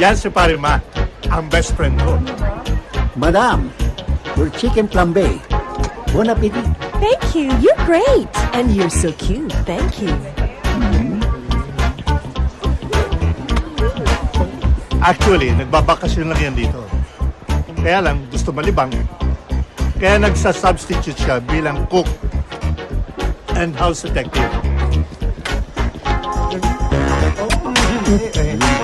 Yan si Pare Mac, ang best friend ko. Madam, your chicken flambe. Bon appetit. Thank you. You're great. And you're so cute. Thank you. Actually, nagbabakasyon lang yan dito. Kaya lang, gusto malibang. Kaya nagsa-substitute siya bilang cook and house detective. Mukhang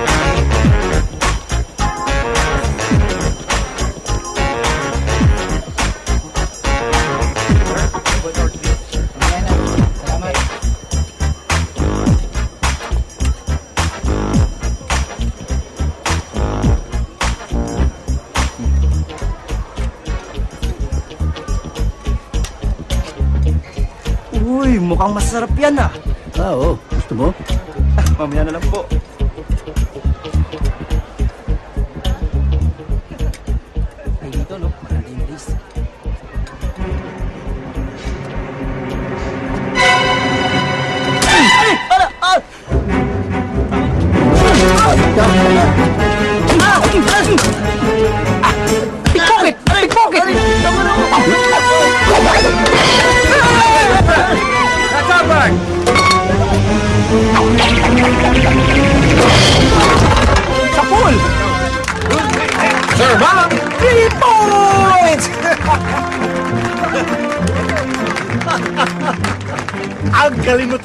masarap yan ah. Ah, oo. Gusto mo? Mamaya na lang po.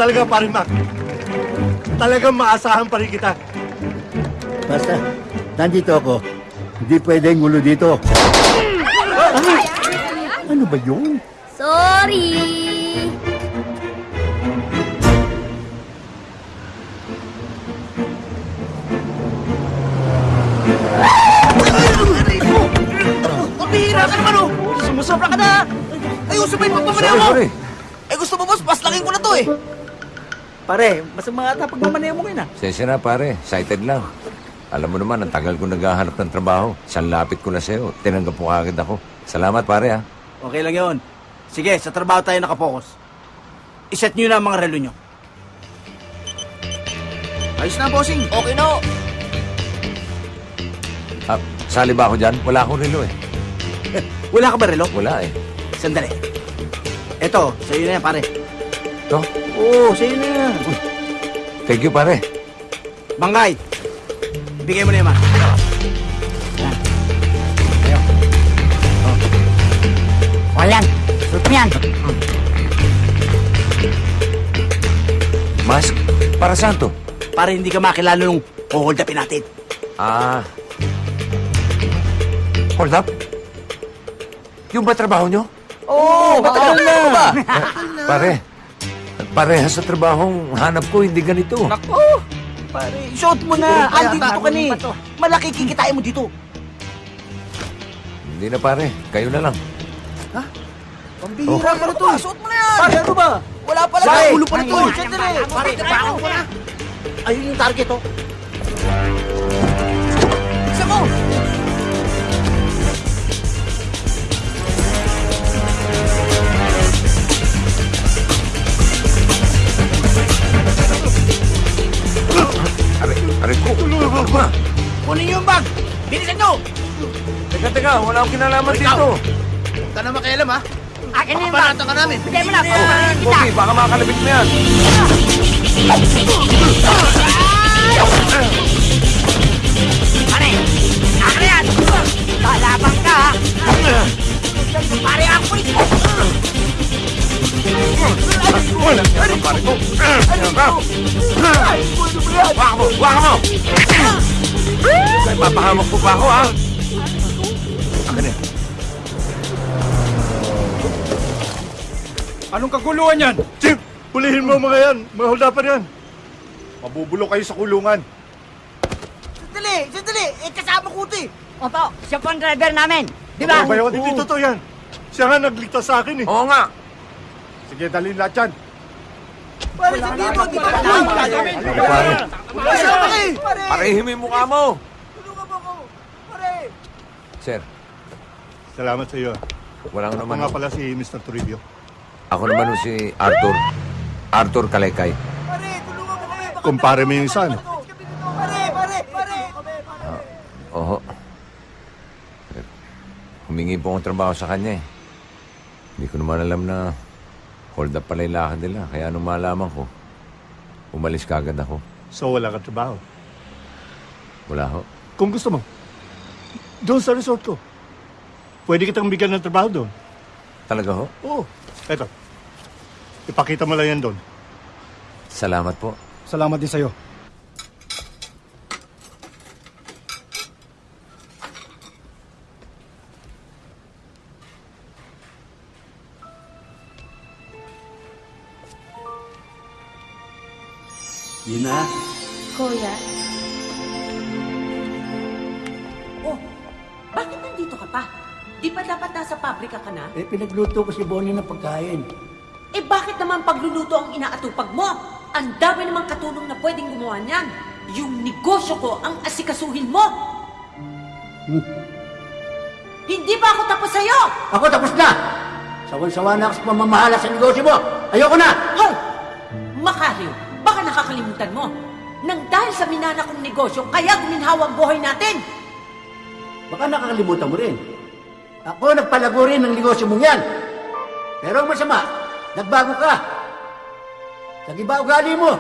Talaga, Pare Mac. Talagang maasahan pa rin kita. Basta, nandito ako. Hindi pwedeng ulo dito. Ay, ano ba yun? Sorry! Pabihira ka naman, oh! Sumusobra ka na! Ayusin mo yung pagmamaneo mo! Eh gusto mo, boss, paslangin ko na to eh! Pare, mas mga ata pagmamaneo mo ngayon ah. Sensya na pare, excited lang. Alam mo naman, ang tagal ko naghahanap ng trabaho. Isang lapit ko na sa'yo. Tinanggap mo kagad ako. Salamat pare ha. Okay lang yun. Sige, sa trabaho tayo nakapokus. Iset nyo na ang mga relo nyo. Ayos na, bossing. Okay na. Ah, sali ba ako dyan? Wala akong relo eh. Wala ka ba relo? Wala eh. Sandali. Eto, sa'yo na yan, pare. Ito? Oo, sa'yo na yan. Thank you pare. Bangkay, bigay mo na. Yan. Ayo. Oh. O yan, suot mo yan. Mask? Para saan to? Para hindi ka makilala nung hold upin natin. Ah. Hold up? Yung ba trabaho nyo? Oo, oh, matagal na. ba? Pare, parehas sa trabahong hanap ko, hindi ganito. Nako, pare, suot mo na. Andi dito ka ni. Malaki kikitain mo dito. Hindi na pare, kayo na lang. Pambihira ka na to. Suot mo na yan. Pare, ano ba? Wala pala. Sa ulo pa na to. Sandali. Pare, tabangan ko na. Ayun yung target, oh. Isa mo. Are, are ko. Ano ba? Kunin niyo yung bag. Bilisan niyo. Teka, teka, wala akong kinalaman Ikaw. dito. Huwag ka na makialam, ha? Akin na yung bag. Papanatan ka namin. Bigay mo na, papapalit kita. Pogi, baka makalabit mo yan. Pare! Akin na yan! Lalabang ka, ha? Pare, ako rin! Waka mo, waka mo. Ay, papahamak mo pa ako, ha? Akin yan. Anong kaguluhan yan? Chip, pulihin mo mga yan. Mga huldapan yan. Mabubulo kayo sa kulungan. Sandali, sandali. Eh, kasama ko ito, eh. Opo, siya po ang driver namin. Di ba? Ano ba yun? Hindi totoo yan. Siya nga nagligtas sa akin eh. Oo nga. Sige, dalhin lahat yan. Pare, hindi mo, mo. Ay, pare. Pare. Parehin mo yung mukha mo. Tulungan mo ako. Pare. Sir, Salamat sa iyo. walang Ako naman. nga pala si Mr. Toribio. Ako naman si Arthur. Arthur Kalaykay. Pare, tulungan mo kami. Kumpare mo yung isa, no? Pare, pare, pare. Oho. Humingi po akong trabaho sa kanya eh. Hindi ko naman alam na hold up pala yung lakad nila. Kaya nung malaman ko, umalis kagad ako. So wala ka trabaho. Wala ho. Kung gusto mo, doon sa resort ko. Pwede kitang bigyan ng trabaho doon. Talaga ho? Oo. Eto. Ipakita mo lang yan doon. Salamat po. Salamat din sa'yo. Yun na. Kuya, Oh, bakit nandito ka pa? Di ba dapat nasa pabrika ka na? Eh, pinagluto ko si Bonnie ng pagkain. Eh bakit naman pagluluto ang inaatupag mo? Ang dami namang katulong na pwedeng gumawa niyan. Yung negosyo ko ang asikasuhin mo. Hindi ba ako tapos sa'yo? Ako tapos na! Sawan-sawa na ako sa pamamahala sa negosyo mo! Ayoko na! Hoy! Makahil, baka nakakalimutan mo. Nang dahil sa minana kong negosyo, kaya guminhawa ang buhay natin. Baka nakakalimutan mo rin. Ako nagpalago rin ng negosyo mong yan. Pero ang masama, nagbago ka. Nagiba ugali mo.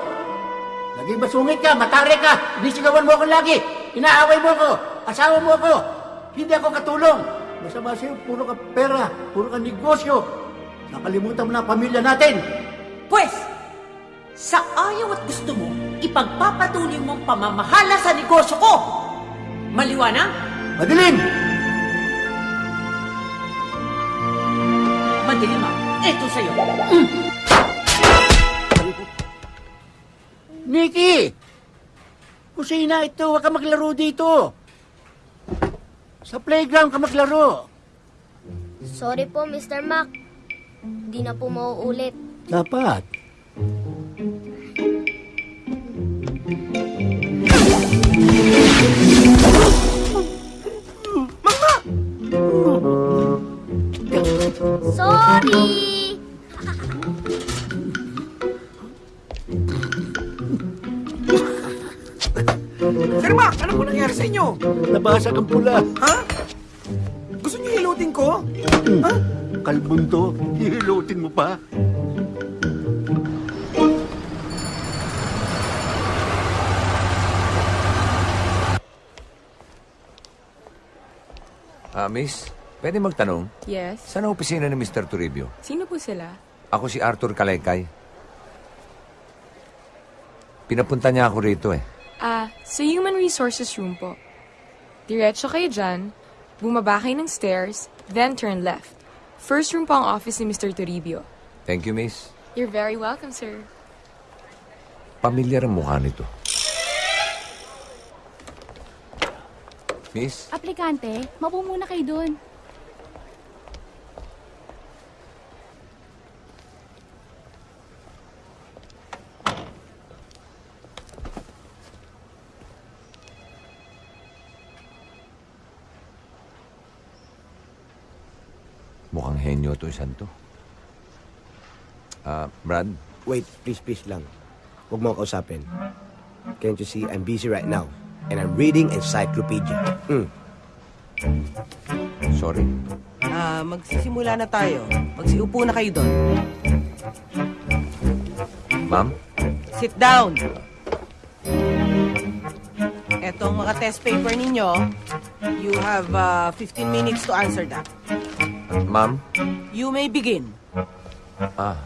Naging masungit ka, matare ka, inisigawan mo ako lagi. Inaaway mo ako, asawa mo ako. Hindi ako katulong. Masama sa'yo, puro ka pera, puro ka negosyo. Nakalimutan mo na ang pamilya natin. Pwes, sa ayaw at gusto mo, ipagpapatuloy mong pamamahala sa negosyo ko. Maliwanag? Madilim! Madilim ah. Ito sa'yo. Nikki! Kusina ito, huwag ka maglaro dito. Sa playground ka maglaro. Sorry po, Mr. Mac. Hindi na po mauulit. Dapat. Sorry! Sir Mac, ano po nangyari sa inyo? Nabasag ang pula. Ha? Gusto niyo hilutin ko? Ha? Kalbon to, hihilutin mo pa. Ah, miss, pwede magtanong? Yes. Saan ang opisina ni Mr. Toribio? Sino po sila? Ako si Arthur Kalaykay. Pinapunta niya ako rito eh. Ah, sa Human Resources Room po. Diretso kayo dyan, bumaba kayo ng stairs, then turn left. First room po ang office ni Mr. Toribio. Thank you, miss. You're very welcome, sir. Pamilyar ang mukha nito. Miss, aplikante, mapo muna kayo doon. mukhang henyo to isang to. Ah, Brad, Wait, please, please lang. Huwag mo kausapin. Can't you see, I'm busy right now. And I'm reading encyclopedia. Mm. sorry. Ah, magsisimula na tayo. Magsiupo na kayo doon. Ma'am, Sit down. Etong mga test paper ninyo, you have ah, 15 minutes to answer that. ma'am, You may begin. ah, ah.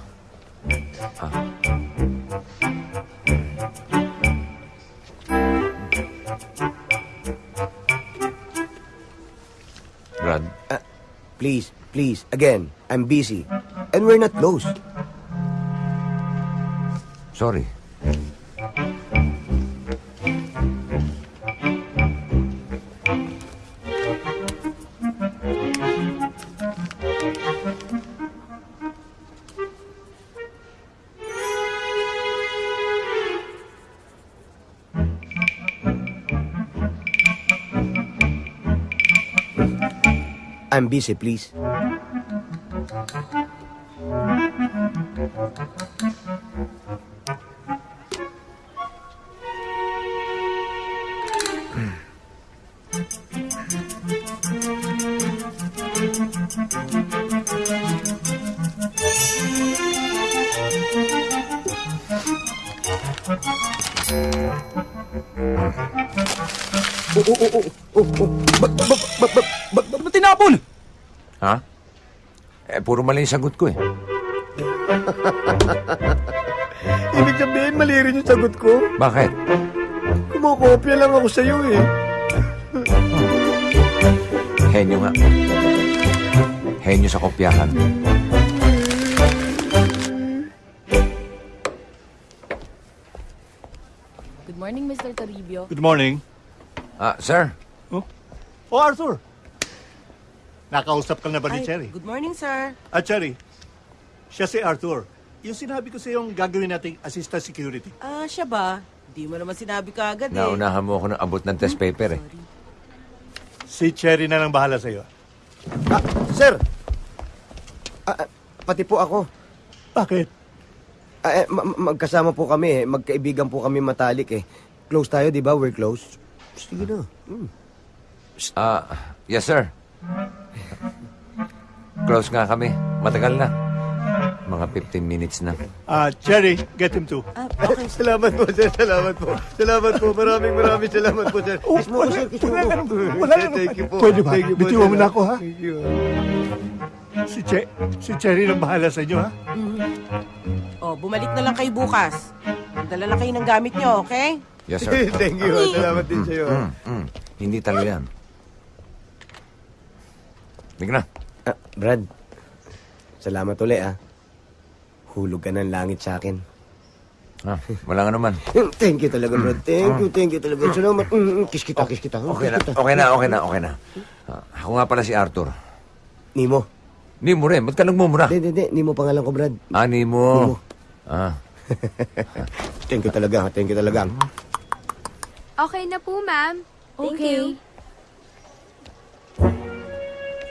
Please, please, again, I'm busy. And we're not close. sorry. I'm busy, please. Oh, oh, oh, oh, oh, oh. Ba, puro mali yung sagot ko eh. Ibig sabihin, mali rin yung sagot ko. Bakit? Kumukopya lang ako sa'yo eh. Henyo nga. Henyo sa kopyahan. Good morning, Mr. Toribio. Good morning. Ah, sir. Oh, Arthur. Nakausap ka na ba ni Cherry? Good morning, sir. Ah, Cherry. Siya si Arthur. Yung sinabi ko sa yung gagawin nating assistant security. Ah, siya ba? Di mo naman sinabi ka agad eh. Naunahan mo ako ng abot ng test paper eh. Si Cherry na lang bahala sa'yo. Ah, sir! Ah, ah, pati po ako. Bakit? Ah, eh, ma- ma- magkasama po kami eh. Magkaibigan po kami matalik eh. Close tayo, di ba? We're close. Sige na. Hmm. Ah, yes sir. Close nga kami. Matagal na. Mga 15 minutes na. Ah, Cherry, get him too. Ah, okay. Salamat po, sir. Salamat po. Salamat po. Maraming maraming salamat po, sir. Kiss mo ko, sir. Kiss mo ko. Wala Sir, Thank you po. Pwede ba? Thank you po, Bitiwan sir. mo na ako, ha? Thank you. Si, che si Cherry na bahala sa inyo, ha? Oh, bumalik na lang kayo bukas. Dala lang kayo ng gamit nyo, okay? Yes sir. Thank you. Salamat din sa'yo. Mm, mm. Hindi talaga yan. Big na. Ah, Brad, salamat uli ah. Hulog ka ng langit sa akin. Ah, wala nga naman. Thank you talaga, Brad. Thank you, thank you talaga. Salamat. Mm, mm, Kiss kita, kiss kita. Okay na, Kiss kita. okay na, okay na, okay na. Ah, ako nga pala si Arthur. Nimo. Ni mo rin, ba't ka nagmumura? Hindi, hindi, Nimo pangalan ko, Brad. Ah, ni Nimo. mo. Ah, Thank you talaga, thank you talaga. Okay na po, ma'am. Thank okay. you.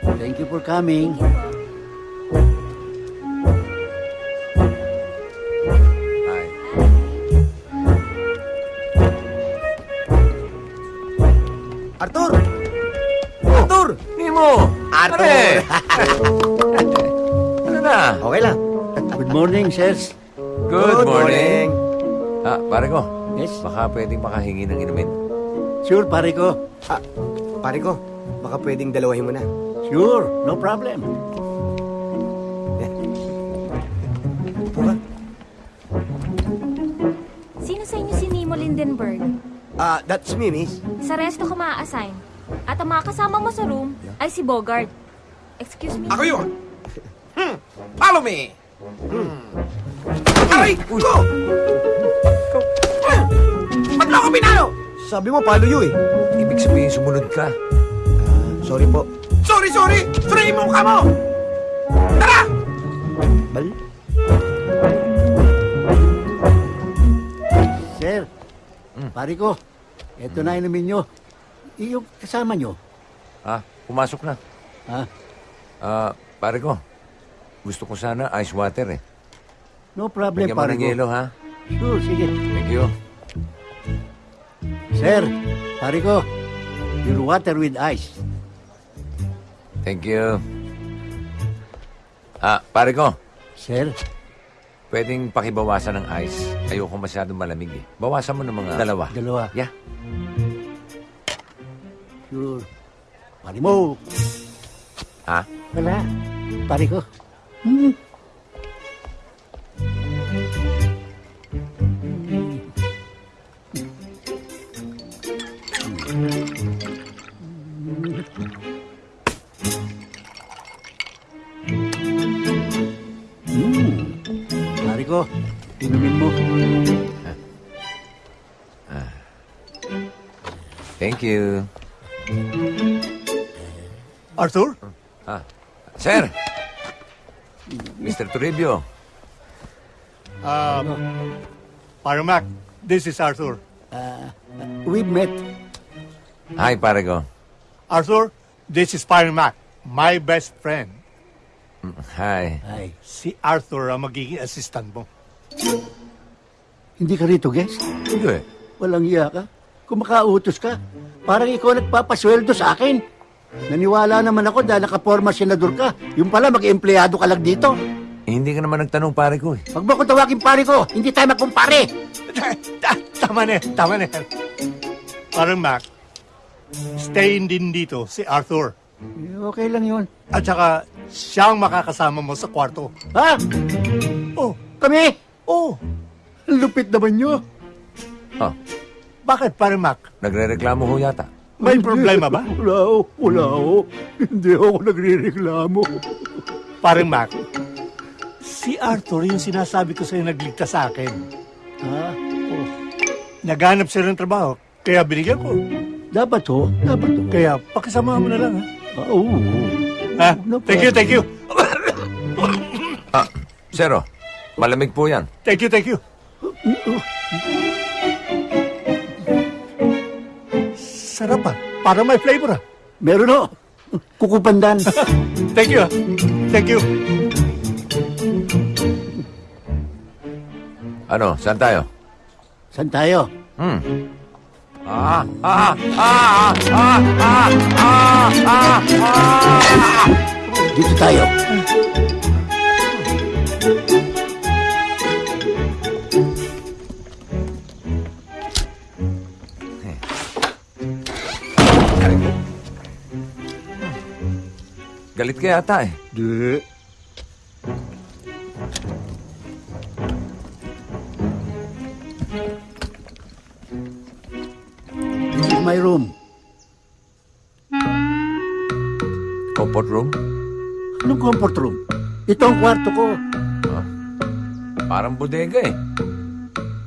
Thank you for coming. ay. Arthur! Arthur! Ni mo! Arthur! Ano na? Okay lang. Good morning, sirs. Good morning. Ah, pare ko. Yes? Baka pwedeng makahingi ng inumin. Sure, pare ko. Ah, pare ko, baka pwedeng dalawahin mo na. Sure, no problem. Ka. Sino sa inyo si Nemo Lindenberg? Ah, that's me, miss. Sa resto ka maa-assign. At ang mga kasama mo sa room ay si Bogart. Excuse me? Ako yun! Hmm. Follow me! Hmm. Aray! Ko! Ba't mo ako pinalo? Sabi mo, palo yun eh. Ibig sabihin, sumunod ka. Ah, sorry po. Sorry, sorry! Suriin mo mukha mo! Tara! Bal? Sir, pare ko, eto na inumin nyo. Yung kasama nyo. Ah, pumasok na. Ha? Ah, pare ko. Gusto ko sana ice water eh. No problem, Bigyan mo pare ng ko. yelo, ha? Sure, sige. Thank you. Sir, pare ko, your water with ice. Thank you. Ah, pare ko. Sir, Pwedeng pakibawasan ng ice. Ayoko masyadong malamig eh. Bawasan mo ng mga dalawa. dalawa. Yeah. Sure. Pare mo. Ha? Wala. Pare ko. Hmm. Hmm. Arthur? Ah. Sir! Mr. Toribio. Um, Paramac, this is Arthur. We've met. Hi, pare ko. Arthur, this is Paramac. my best friend, Hi. Ay, si Arthur ang magiging assistant mo. hindi ka rito, guest? Hindi. Walang iya ka. Kumakautos ka. Parang ikaw nagpapasweldo sa akin. Naniwala naman ako dahil nakaporma senador ka. Yung pala, mag-empleyado ka lang dito. Eh, hindi ka naman nagtanong pare ko eh. Huwag mo ko tawagin pare ko. Hindi tayo magkumpare. tama na, tama na. Parang Mac, stay din dito si Arthur. Eh, Okay lang yun. At saka, siya ang makakasama mo sa kwarto. Ha? Oh, Kami? oh, Ang lupit naman nyo. Oh, bakit parang Mac? nagre-reklamo ho yata. May problema ba? Wala ho. Wala ho. Hindi ako nagre-reklamo. Parang Mac, si Arthur yung sinasabi ko sa'yo nagligtas sa akin. Ha? Oh. Naghanap siya ng trabaho, kaya binigyan ko. Dapat ho. Dapat ho. Kaya pakisama mo na lang, ha? Ah, Oo. ha? No thank you, thank you. Ah, Zero. Malamig po yan. Thank you, thank you. Sarap ah. Para may flavor ah. Meron ho. Kukupandan. Thank you ah. Thank you. Ano, saan tayo? Saan tayo? Hmm. Ah, ah, ah, ah, ah, ah, ah, ah, ah. Dito tayo. Galit ka yata eh. Di. This is my room. Comfort room? Anong comfort room? Ito ang kwarto ko. Parang bodega eh.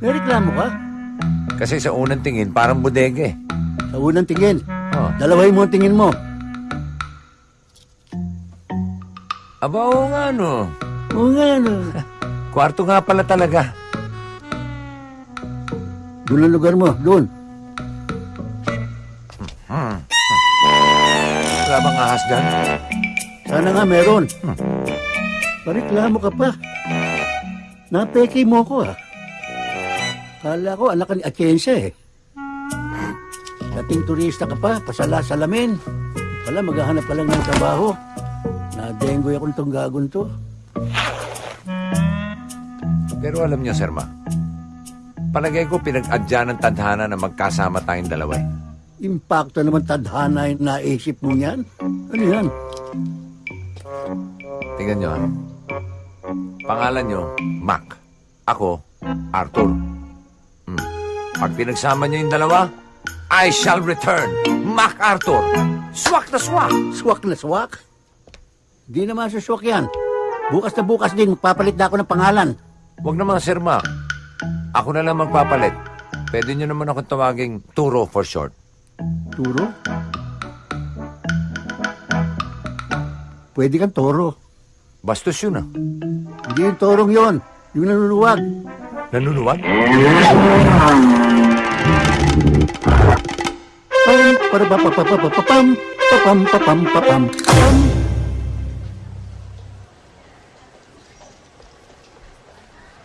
May reklamo ka? Kasi sa unang tingin, parang bodega eh. Sa unang tingin. Oh. Dalawahin mo ang tingin mo. Aba, oo nga no. Oo nga, ano. Kwarto nga pala talaga. Doon ang lugar mo. Doon. Wala bang ahas dyan? Sana nga meron. Pareklamo ka pa. Napeke mo ko ah. Kala ko anak ni Atienza eh. Dating turista ka pa, pasala-salamin. Pala maghahanap ka lang ng trabaho. Nadenggoy akong tong gagon to. Pero alam niyo, Sir Ma, palagay ko pinag-adya ng tadhana na magkasama tayong dalawa eh. Impacto naman tadhana yung naisip mo yan. Ano yan? Tingnan niyo, ha? Pangalan niyo, Mac. Ako, Arthur. Hmm. Pag pinagsama niyo yung dalawa, I shall return. Mac Arthur. Swak na swak. Swak na swak? Di naman suswak yan. Bukas na bukas din, magpapalit na ako ng pangalan. Huwag naman, Sir Mac. Ako na lang magpapalit. Pwede niyo naman ako tawaging Turo for short. Turo? Pwede kang toro. Bastos yun, ah. Hindi yung torong yon, yung nanuluwag. Nanunuwag? Pam, para pa pa pa pa pa pa pam, pa pam pa pam pa pam pam.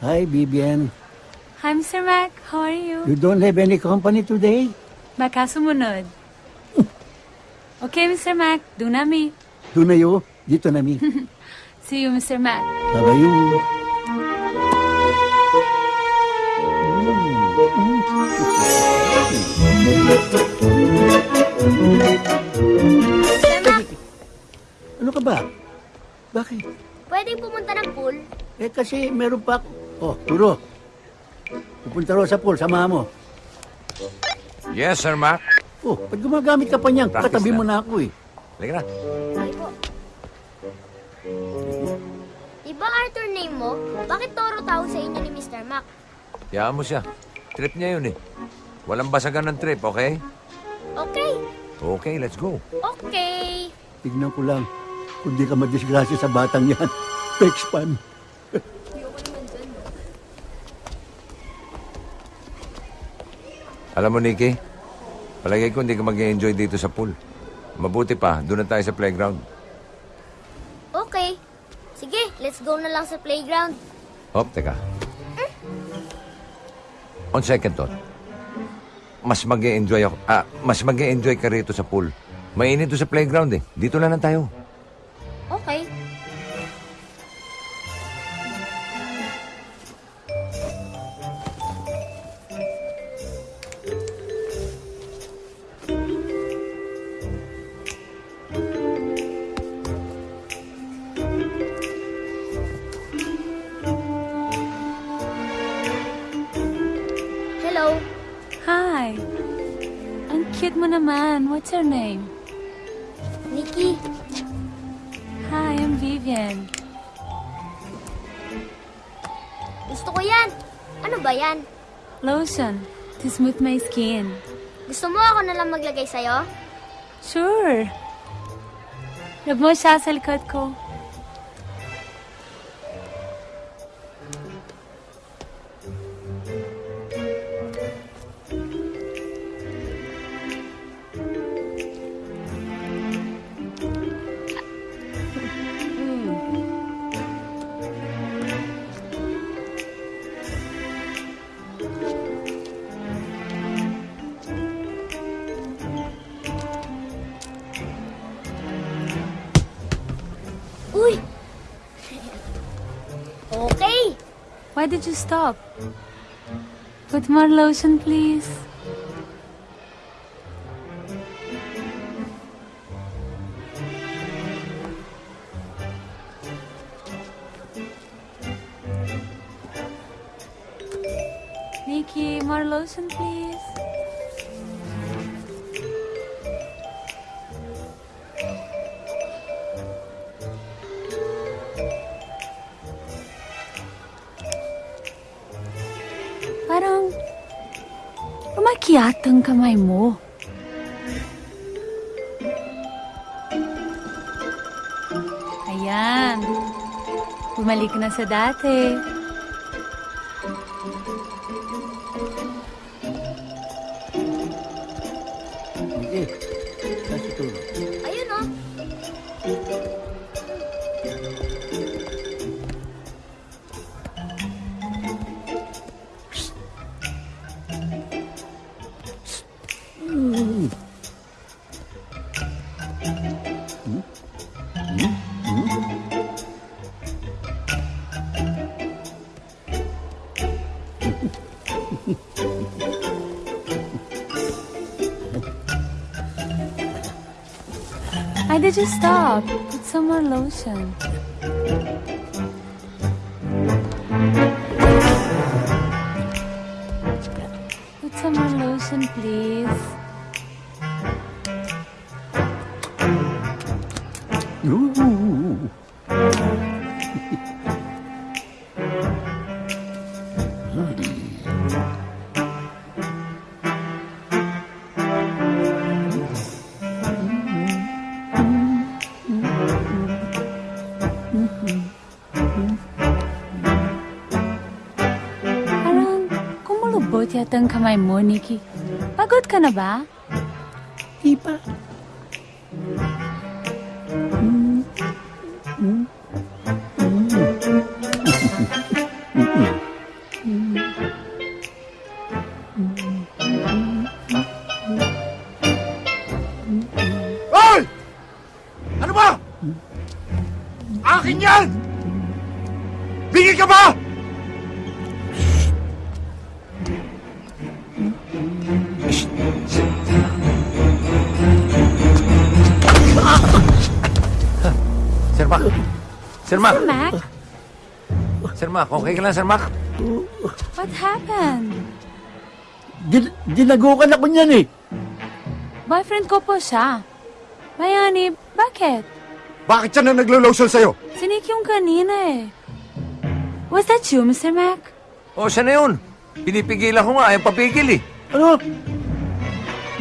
Hi, Bibian. Hi, Mr. Mac. How are you? You don't have any company today? Baka sumunod. Okay, Mr. Mac. Do nami. Doon na yo, dito na mi. See you, Mr. Mac. Babayo. Ano ka ba? Bakit? Pwedeng pumunta ng pool? Eh kasi meron pa ako. Oh, turo. Pupunta raw sa pool, samahan mo. Yes, Sir Mac. Oh, pag gumagamit ka pa niyan, Practice katabi na. mo na ako eh. Halika na. Sige po. Diba Arthur name mo? Bakit Toro tawag sa inyo ni Mr. Mac? Hayaan mo siya. Trip niya yun eh. Walang basagan ng trip, okay? Okay. Okay, let's go. Okay. Tignan ko lang. Kung di ka madisgrasya sa batang yan. Pexpan. Alam mo, Nikki, palagay ko hindi ka mag-enjoy dito sa pool. Mabuti pa, doon na tayo sa playground. Okay. Sige, let's go na lang sa playground. Hop, teka. Mm. On second thought, mas mag enjoy ako. Ah, mas mag enjoy ka rito sa pool. Mainit to sa playground eh. Dito na lang tayo. Okay. Cute mo naman. What's your name? Nikki. Hi, I'm Vivian. Gusto ko yan. Ano ba yan? Lotion. To smooth my skin. Gusto mo ako na lang maglagay sa'yo? Sure. Rub mo siya sa likod ko. Why did you stop? Put more lotion, please. Ang kamay mo. Ayan. Bumalik na sa dati. Why did you stop? Put some more lotion. Ang kamay mo, Nikki. Pagod ka na ba? Di pa. Sir Mac, okay ka lang, Sir Mac? what happened? Din dinagukan ako niyan eh. Boyfriend ko po siya. Bayani, bakit? Bakit siya na naglo-lotion sa'yo? Si Nick yung kanina eh. Was that you, Mr. Mac? O, siya na yun. Pinipigilan ko nga, ayaw papigil eh. Ano?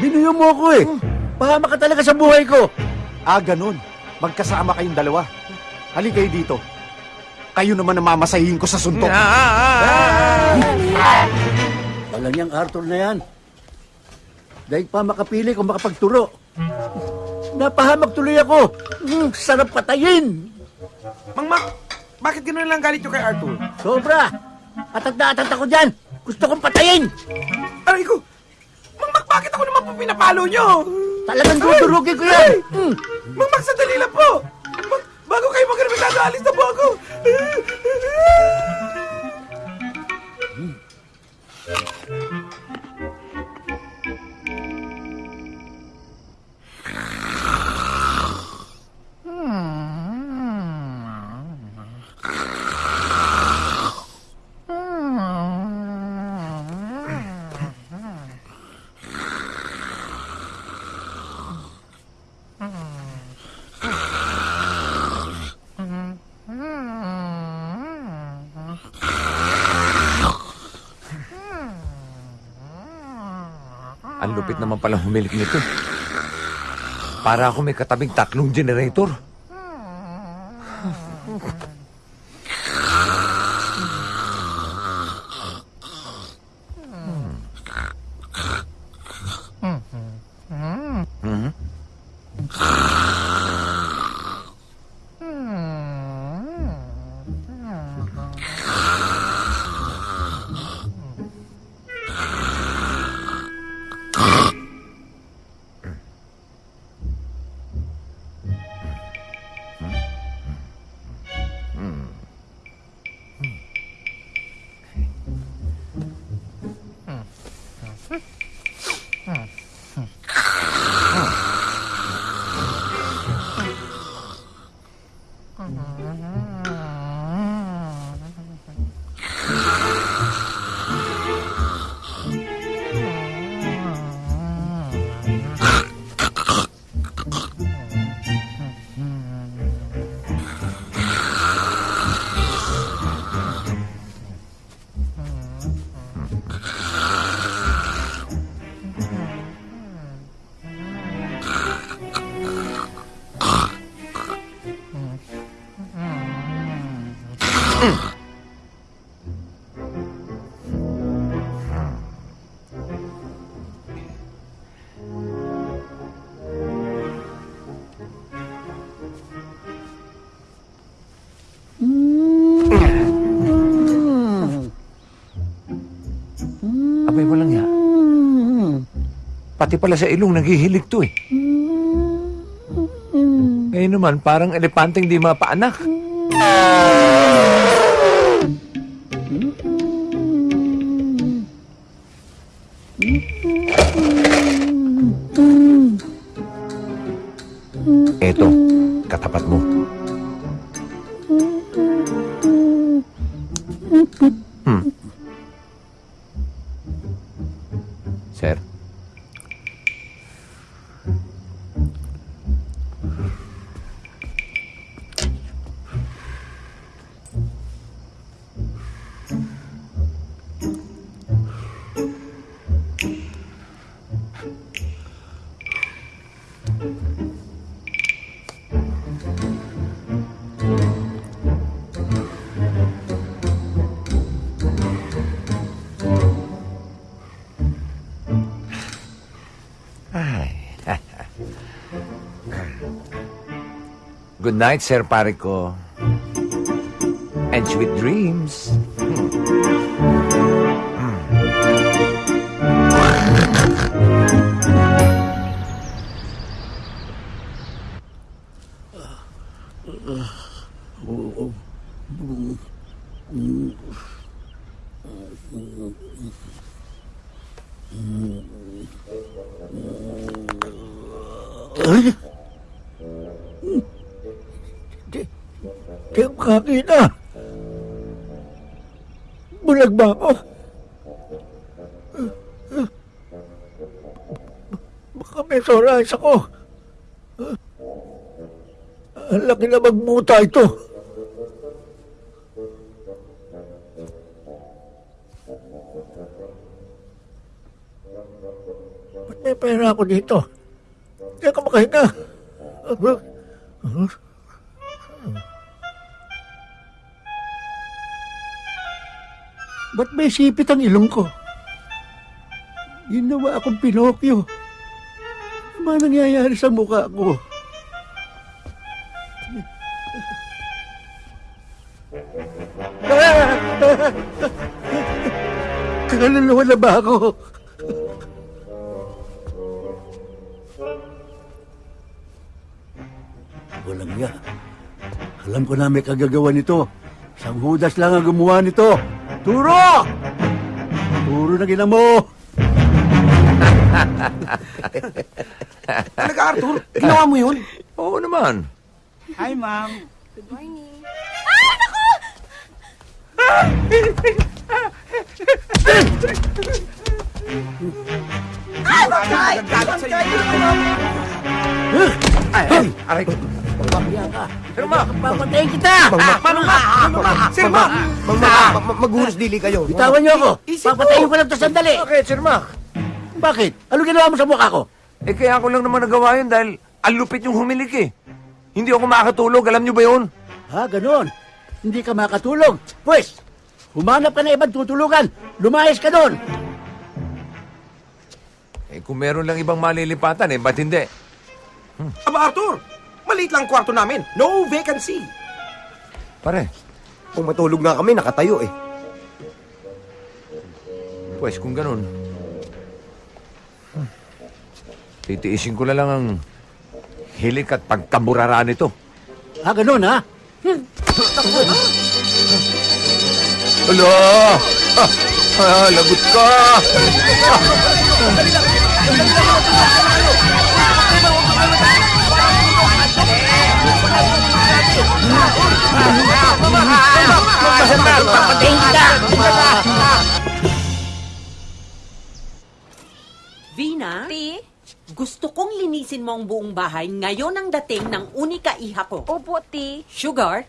Binuyo mo ako eh. Pahama ka talaga sa buhay ko. Ah, ganun. Magkasama kayong dalawa. Halika kayo dito. Kayo naman ang mamasahin ko sa suntok. Wala niyang Arthur na yan. Dahil pa makapili kung makapagturo. Napahamak tuloy ako. Mm, sarap patayin. Mang Mac, bakit gano'n lang galit nyo kay Arthur? Sobra! Atag na atag ako dyan! Gusto kong patayin! Aray ko! Mang Mac, bakit ako naman po pinapalo nyo? Talagang dudurugin ko yan! Hmm. Mang Mac, sandali lang po! Ba- bago kayo magremitado, alis na po lupit naman pala humilik nito. Para ako may katabing tatlong generator. Pati pala sa ilong naghihilig to eh. Ngayon naman, parang elepanteng di mapaanak. Night, Sir Parico. And sweet dreams. Ay! Ako kakita. Bulag ba ako? Baka may soras ako. Ang laki na magmuta ito. Ba't may pera ako dito? Hindi ako makahinga. Ba't may sipit ang ilong ko? Ginawa akong Pinokyo. Ano ba nangyayari sa mukha ko? Kaluluwa na ba ako? Walang niya. Alam ko na may kagagawa nito. Sang hudas lang ang gumawa nito. Turo! Turo na gina mo! Talaga, Arthur? Ginawa mo yun? Oo naman. Hi, ma'am. Good morning. Nagagalit sa'yo. Ay, ay, aray ko. Papabiya ka. Sir Mac! Papatayin kita! Manong Mac! Manong Mac! Sir Mac! Maghunos dili kayo. Bitawan niyo ako. Papatayin ko lang to sandali. Bakit, Sir Mac? Bakit? Ano ginawa mo sa mukha ko? Eh, kaya ako lang naman nagawa yun dahil ang lupit yung humilik eh. Hindi ako makakatulog. Alam niyo ba yun? Ha, ganon. Hindi ka makatulog. Pwes, humanap ka na ibang tutulugan. Lumayas ka doon. Eh, kung meron lang ibang malilipatan eh, ba't hindi? Aba, Arthur! Maliit lang kwarto namin. No vacancy. Pare, Kung matulog nga kami, nakatayo eh. pues kung ganun, hmm, titiisin ko na lang ang hilik at pagkaburara nito. Ha, ganon ha? Alo! Ah, ah, lagot ka! Vina, Ti? gusto kong linisin mo ang buong bahay ngayon ang dating ng unika iha ko. Opo, Ti. Sugar,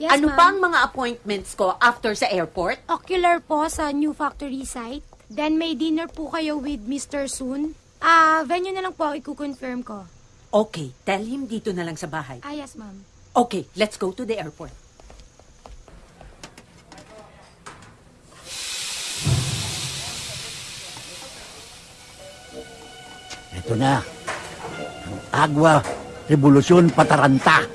Yes, ano pa ang mga appointments ko after sa airport? Ocular po sa new factory site. Then may dinner po kayo with Mr. Soon. Ah, venue na lang po, i-confirm ko. Okay, tell him dito na lang sa bahay. Ah, yes, ma'am. Okay, let's go to the airport. Ito na. Ang Agwa Revolusyon Pataranta.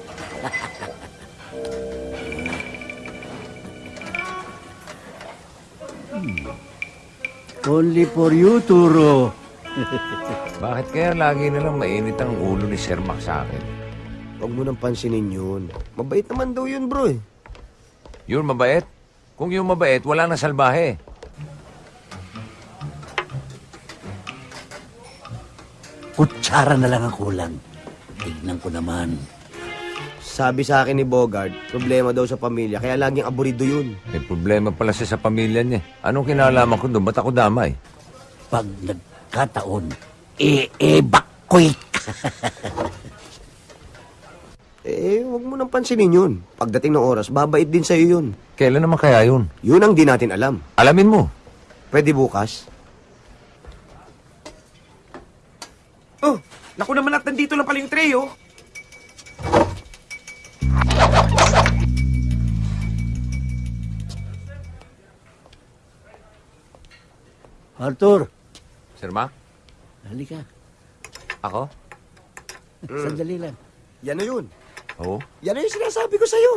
Hmm. Only for you, Turo. Bakit kaya lagi na lang mainit ang ulo ni Sir Mac sa akin? Huwag mo nang pansinin yun. Mabait naman daw yun, bro eh. Yun mabait? Kung yung mabait, wala na salbahe. Kutsara na lang ang kulang. Tignan ko naman. Sabi sa akin ni Bogart, problema daw sa pamilya, kaya laging aburido yun. May problema pala siya sa pamilya niya. Anong kinalaman ko doon? Ba't ako damay? Pag nagkataon, e-evacuate Eh, huwag mo nang pansinin yun. Pagdating ng oras, babait din sa'yo yun. Kailan naman kaya yun? Yun ang di natin alam. Alamin mo. Pwede bukas? Oh, naku naman at nandito lang pala yung tray, oh. Arthur, Sir Mac? halika. Ako? Sandali lang. Yan na yun. Oo. Yan na yung sinasabi ko sa'yo.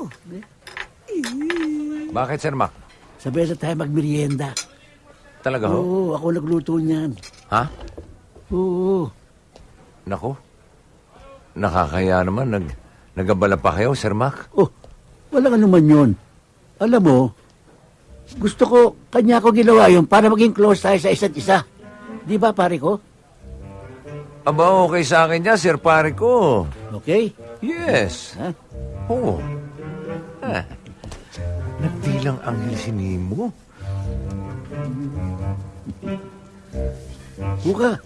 Bakit, Sir Mac? Sabay na tayo magmerienda. Talaga ho? Oo, ako nagluto niyan. Ha? Oo. Nako. Nakakaya naman. Nag, nagabala pa kayo, Sir Mac? Oh, wala ka naman yun. Alam mo, gusto ko, kanya ko ginawa yun para maging close tayo sa isa't isa. Di ba, pare ko? Aba, okay sa akin niya, Sir Pare ko. Okay? Yes. Ha? Oo. Ah. Nagdilang anghel si Nemo. Buka.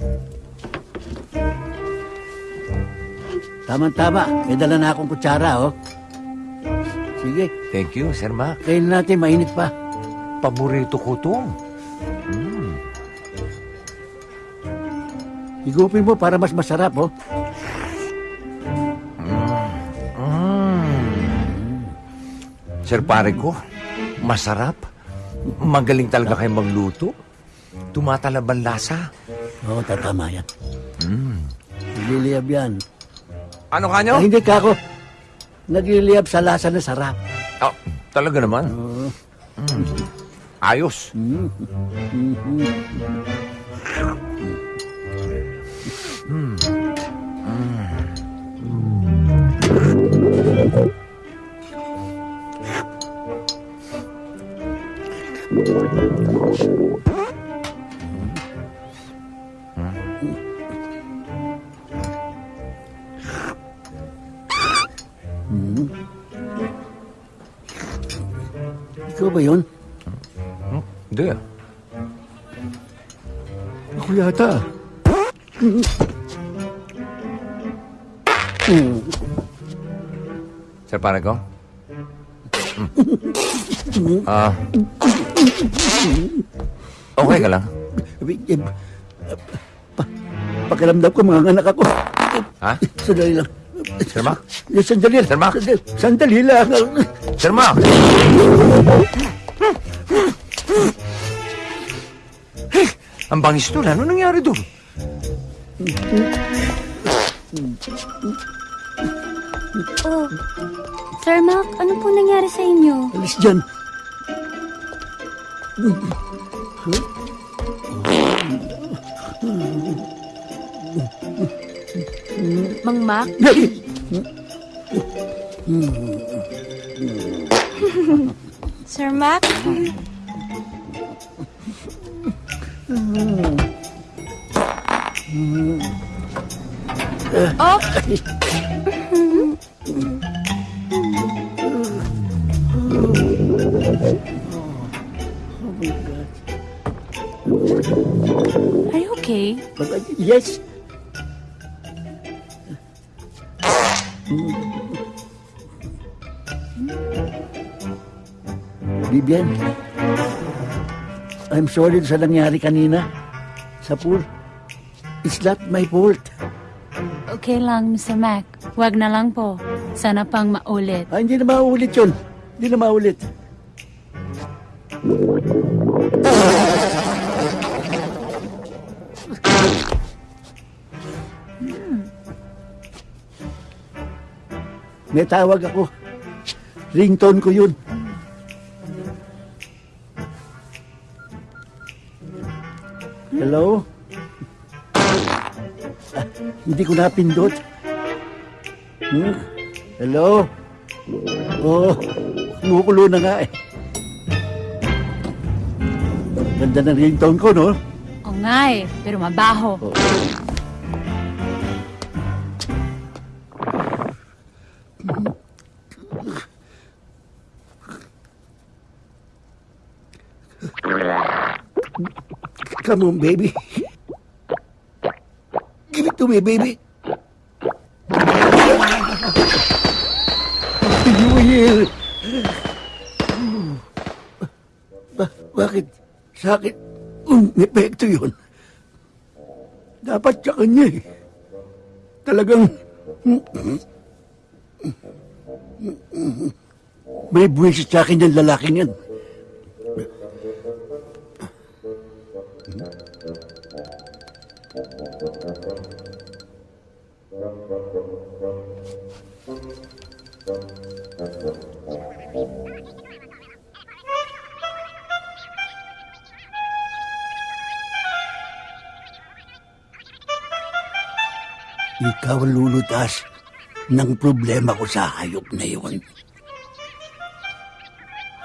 Tama-tama. May dala na akong kutsara, oh. Sige, Thank you, Sir Mac. kain natin, mainit pa. Paborito ko to. Higupin mo para mas masarap, oh. Sir Pare ko, masarap. Magaling talaga kayo magluto. Tumatalab ang lasa. Oo, tatama yan. Nagliliyab yan. Ano ka nyo? Ah, hindi ka ako. Nagliliyab sa lasa na sarap. Oh, talaga naman. Oo. Ayos. Ikaw ba yun? Hindi. Ako yata. Sir Panago? Ah. okay ka lang? Pa, pakiramdam ko mga anak ako. Ha? Sandali lang. Sir Mac? Sandali lang. Sir Mac? Sandali, lang. Sir Mac! Ang bangis nun. Ano nangyari doon? Oh, Sir Mac, ano po nangyari sa inyo? Alis dyan. Mang Mac? Sir Mac? Oh! Are you okay? Yes. Bibian, I'm sorry sa nangyari kanina sa pool. It's not my fault. Okay lang, Mr. Mac. Huwag na lang po. Sana pang maulit. Ah, hindi na maulit yun. Hindi na maulit. May tawag ako. Ringtone ko yun. Hello? Ah, hindi ko napindot. Hmm? Hello? Oo, oh, kumukulo na nga eh. Ganda ng ringtone ko, no? O nga eh, pero mabaho. Come on, baby. Give it to me, baby. Will. Ba- bakit sa akin um, epekto yun? Dapat sa kanya eh. Talagang may buwisit sa akin yung lalaking yan. Ikaw ang lulutas ng problema ko sa hayop na yun.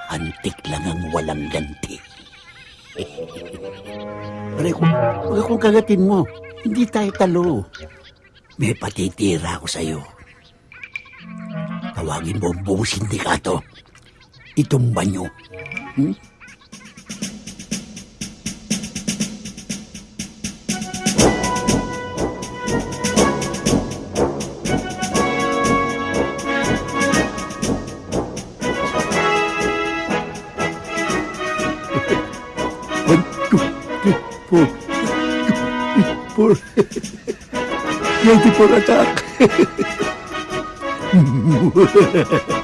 Antik lang ang walang ganti. Pare, kung, kung kagatin mo, hindi tayo talo. May patitira ako sa'yo. Tawagin mo ang buong sindikato. Itumba nyo. Hmm? Four. Ready for attack.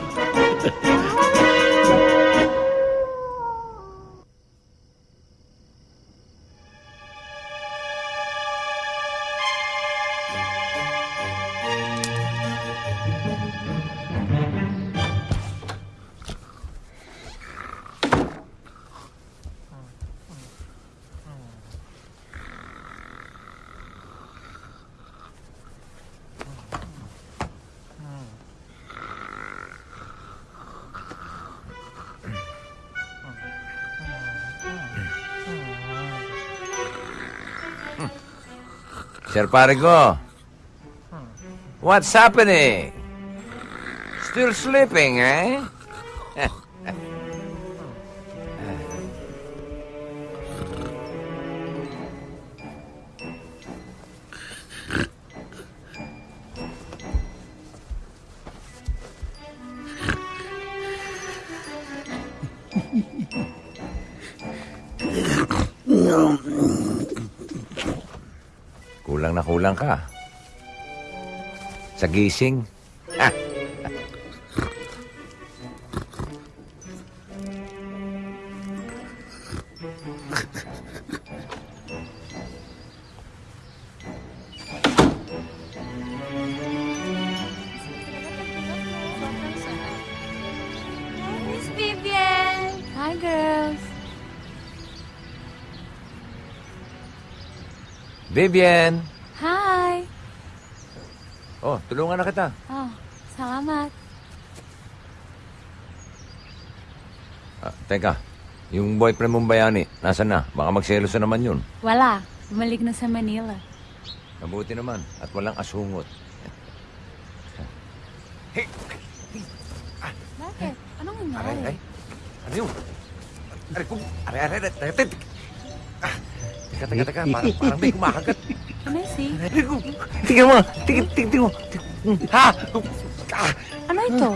Sir pare. What's happening? Still sleeping, eh? Kulang ka. Sa gising. Ah. Miss Vivian! Hi, girls. Vivian! Tulungan na kita. Oh, salamat. Ah, teka, yung boyfriend mong bayani, nasa na? Baka magselos na naman yun. Wala. Bumalik na sa Manila. Mabuti naman, at walang asungot. Bakit? Anong Aray, nangyari? aray. Ano yun? Aray, kum... Aray, aray, aray, aray, aray. Ah, Teka, teka, teka. Parang, parang may kumakagat. Can I see? Aray, kum... Tingnan mo, tingnan, tingnan mo. Ha? Ah, Ano ito?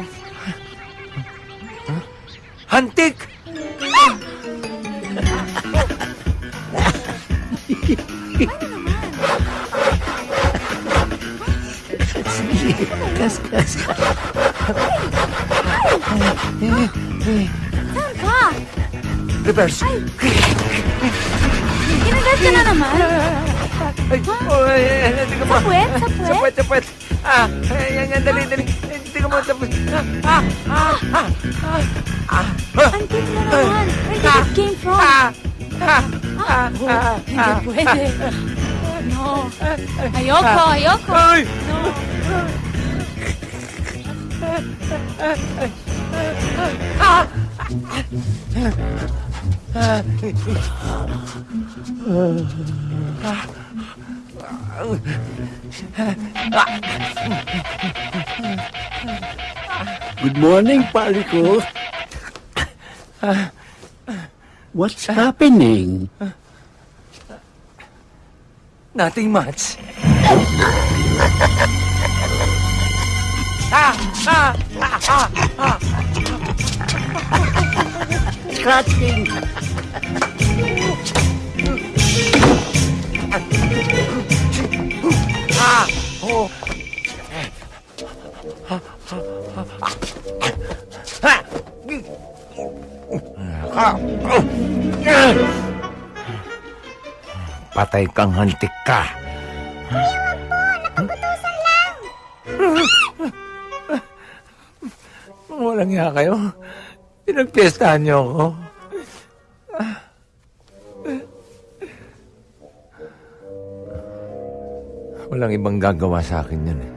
hantik! Kas, kas. Saan ka? Reverse. Kinagat Sa puwet, sa puwet. Ah, ay, yan, yan, dali, dali. Ay, Tingnan mo, sa puwet. Ah, ah, ah, ah, ah. Antik na naman. Where did it came from? Ah, ah, ah, Oh, ah, hindi ah. pwede. No. Ayoko, ayoko. Ay! Good morning, pare ko. What's happening? Nothing much. Ah, ah, ah, ah, ah. Scratching. Patay kang hantik ka. Walang nga kayo. Pinagpiestahan niyo ako. Walang ibang gagawa sa akin yan eh.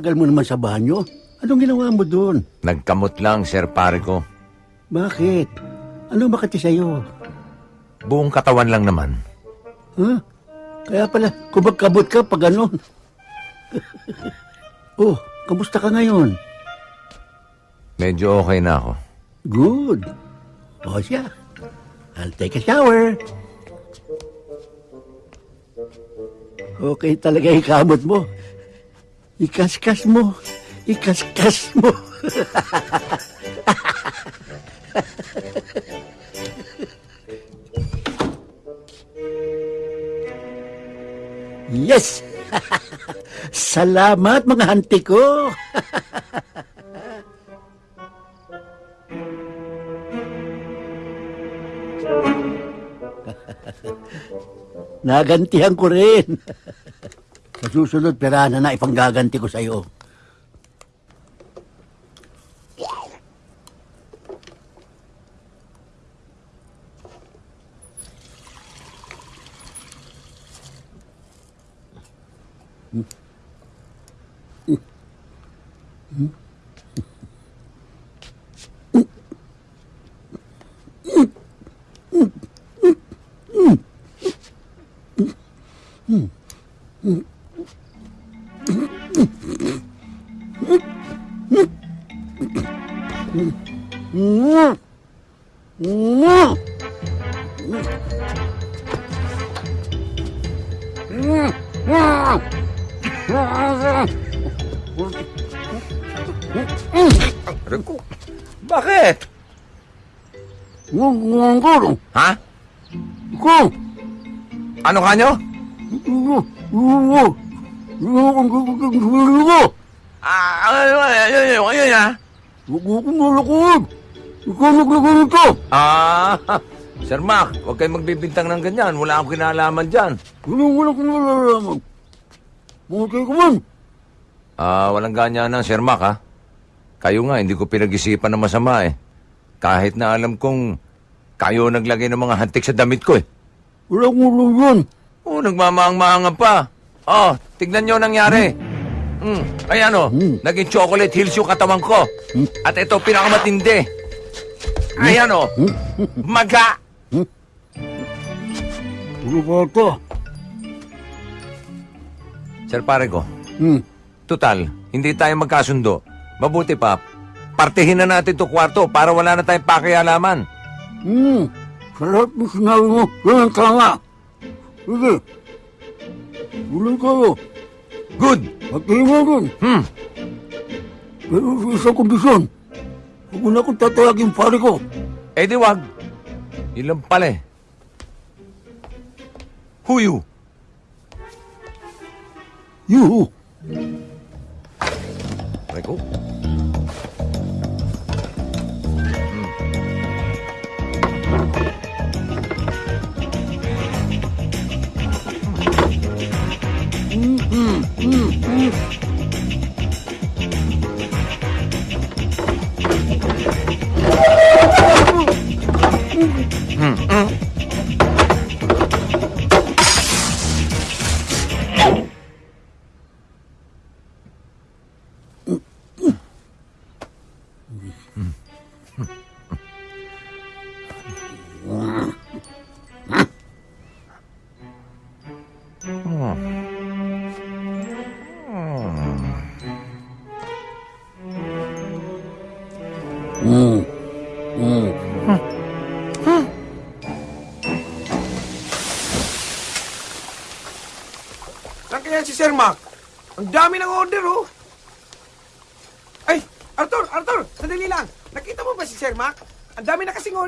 Tagal mo naman sa banyo. Anong ginawa mo doon? Nagkamot lang, Sir Pare ko. Bakit? Ano makati sa'yo? Buong katawan lang naman. Ha? Kaya pala, kumagkabot ka pag ganon. oh, kamusta ka ngayon? Medyo okay na ako. Good. O siya, I'll take a shower. Okay talaga yung kamot mo. Ikaskas mo. Ikaskas mo. yes! Salamat mga hanti ko. Nagantihan ko rin. Sa susunod, pera na na ipanggaganti ko sa'yo. Rico, bakit? Ha? Ko! Ano ka nyo? Ah, ano, ayun, ayun, ayun, ha? Ah, Sir Mac, huwag kayong magbibintang ng ganyan. Wala akong kinalaman dyan. Walang walang kung nalalaman. Mungkay ko man. Ah, walang ganyan na, Sir Mac, ha? Kayo nga, hindi ko pinag-isipan na masama, eh. Kahit na alam kong kayo naglagay ng mga hantik sa damit ko, eh. Walang ulo yun. Oo, nagmamahang-mahangan pa. Oh, tignan nyo ang nangyari. Hmm, ay ano, naging chocolate hills yung katawan ko. At ito, pinakamatindi. Ay ano, maga. Ulo ba ito? Sir pare ko, Hmm. total, hindi tayo magkasundo. Mabuti pa, partihin na natin to kwarto para wala na tayong pakialaman. Hmm. Sa lahat ng sinabi mo, yan ang tama. Sige. Tuloy kayo. Good. Rin. Hmm. Pero sa isang kondisyon, huwag mo na akong tatawagin pare ko. Eh di wag. Yun lang pala eh. Who you? You. Rico? Hmm. hmm.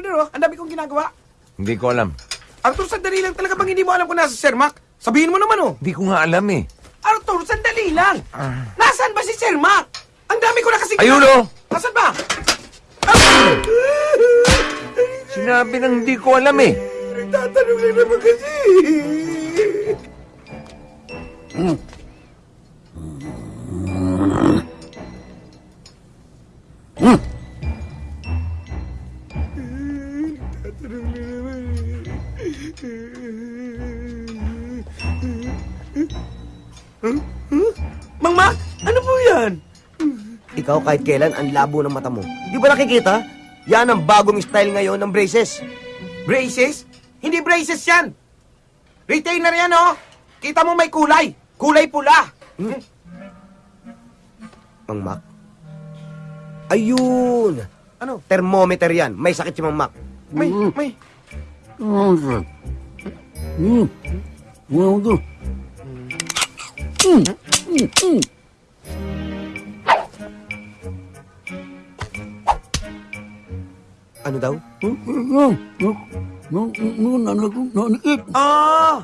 Order, oh. Ang dami kong ginagawa. Hindi ko alam. Arthur, sandali lang. Talaga bang hindi mo alam kung nasa si Sir Mac? Sabihin mo naman, oh. Hindi ko nga alam eh. Arthur, sandali lang. Nasaan ba si Sir Mac? Ang dami ko na kasing... Ayun, oh. Nasaan ba? Sinabi nang hindi ko alam eh. Nagtatanong lang naman kasi. Mang Mac, ano po yan? Ikaw kahit kailan ang labo ng mata mo. Di ba nakikita? Yan ang bagong style ngayon ng braces. Braces? Hindi braces yan. Retainer yan, oh. Kita mo may kulay. Kulay pula. Mang Mac. Ayun! Ano? Thermometer yan. May sakit si Mang Mac. May, may. Hmm. Hmm. Wow, ito. Hmm. Hmm. Hmm. Ano daw? Nanikip. Ah!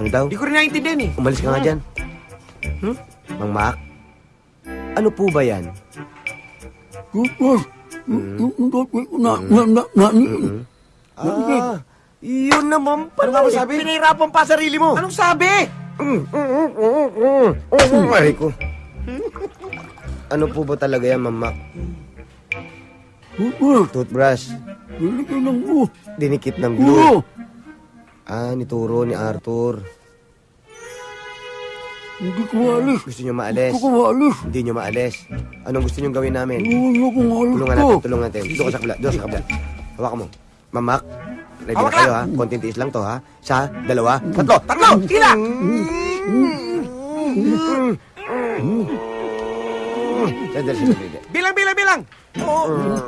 Ano daw? Di ko rin naiintindihan eh. Umalis ka nga dyan. Hmm? Mang Mac? Ano po ba yan? Yes. Na, na, na, na, Ah, Yun naman pala. Ano nga ba sabi? Pinahirapan pa sarili mo. Anong sabi? Aray ko. Ano po ba talaga yan, Mama? Toothbrush. Dinikit ng glue. Dinikit ng glue. Ah, nituro ni Arthur. Hindi ko maalis. Gusto nyo maalis? Hindi ko maalis. Hindi nyo maalis. Anong gusto nyo gawin namin? Hindi ko maalis Tulungan natin, tulungan natin. Doon ka sa kabila, doon ka sa kabila. Hawakan mo. Mamak, ready na kayo ha? Konting tiis lang to ha? Isa, dalawa, tatlo. Tatlo! Tila! Sandali, sandali. Bilang, bilang, bilang! Oo.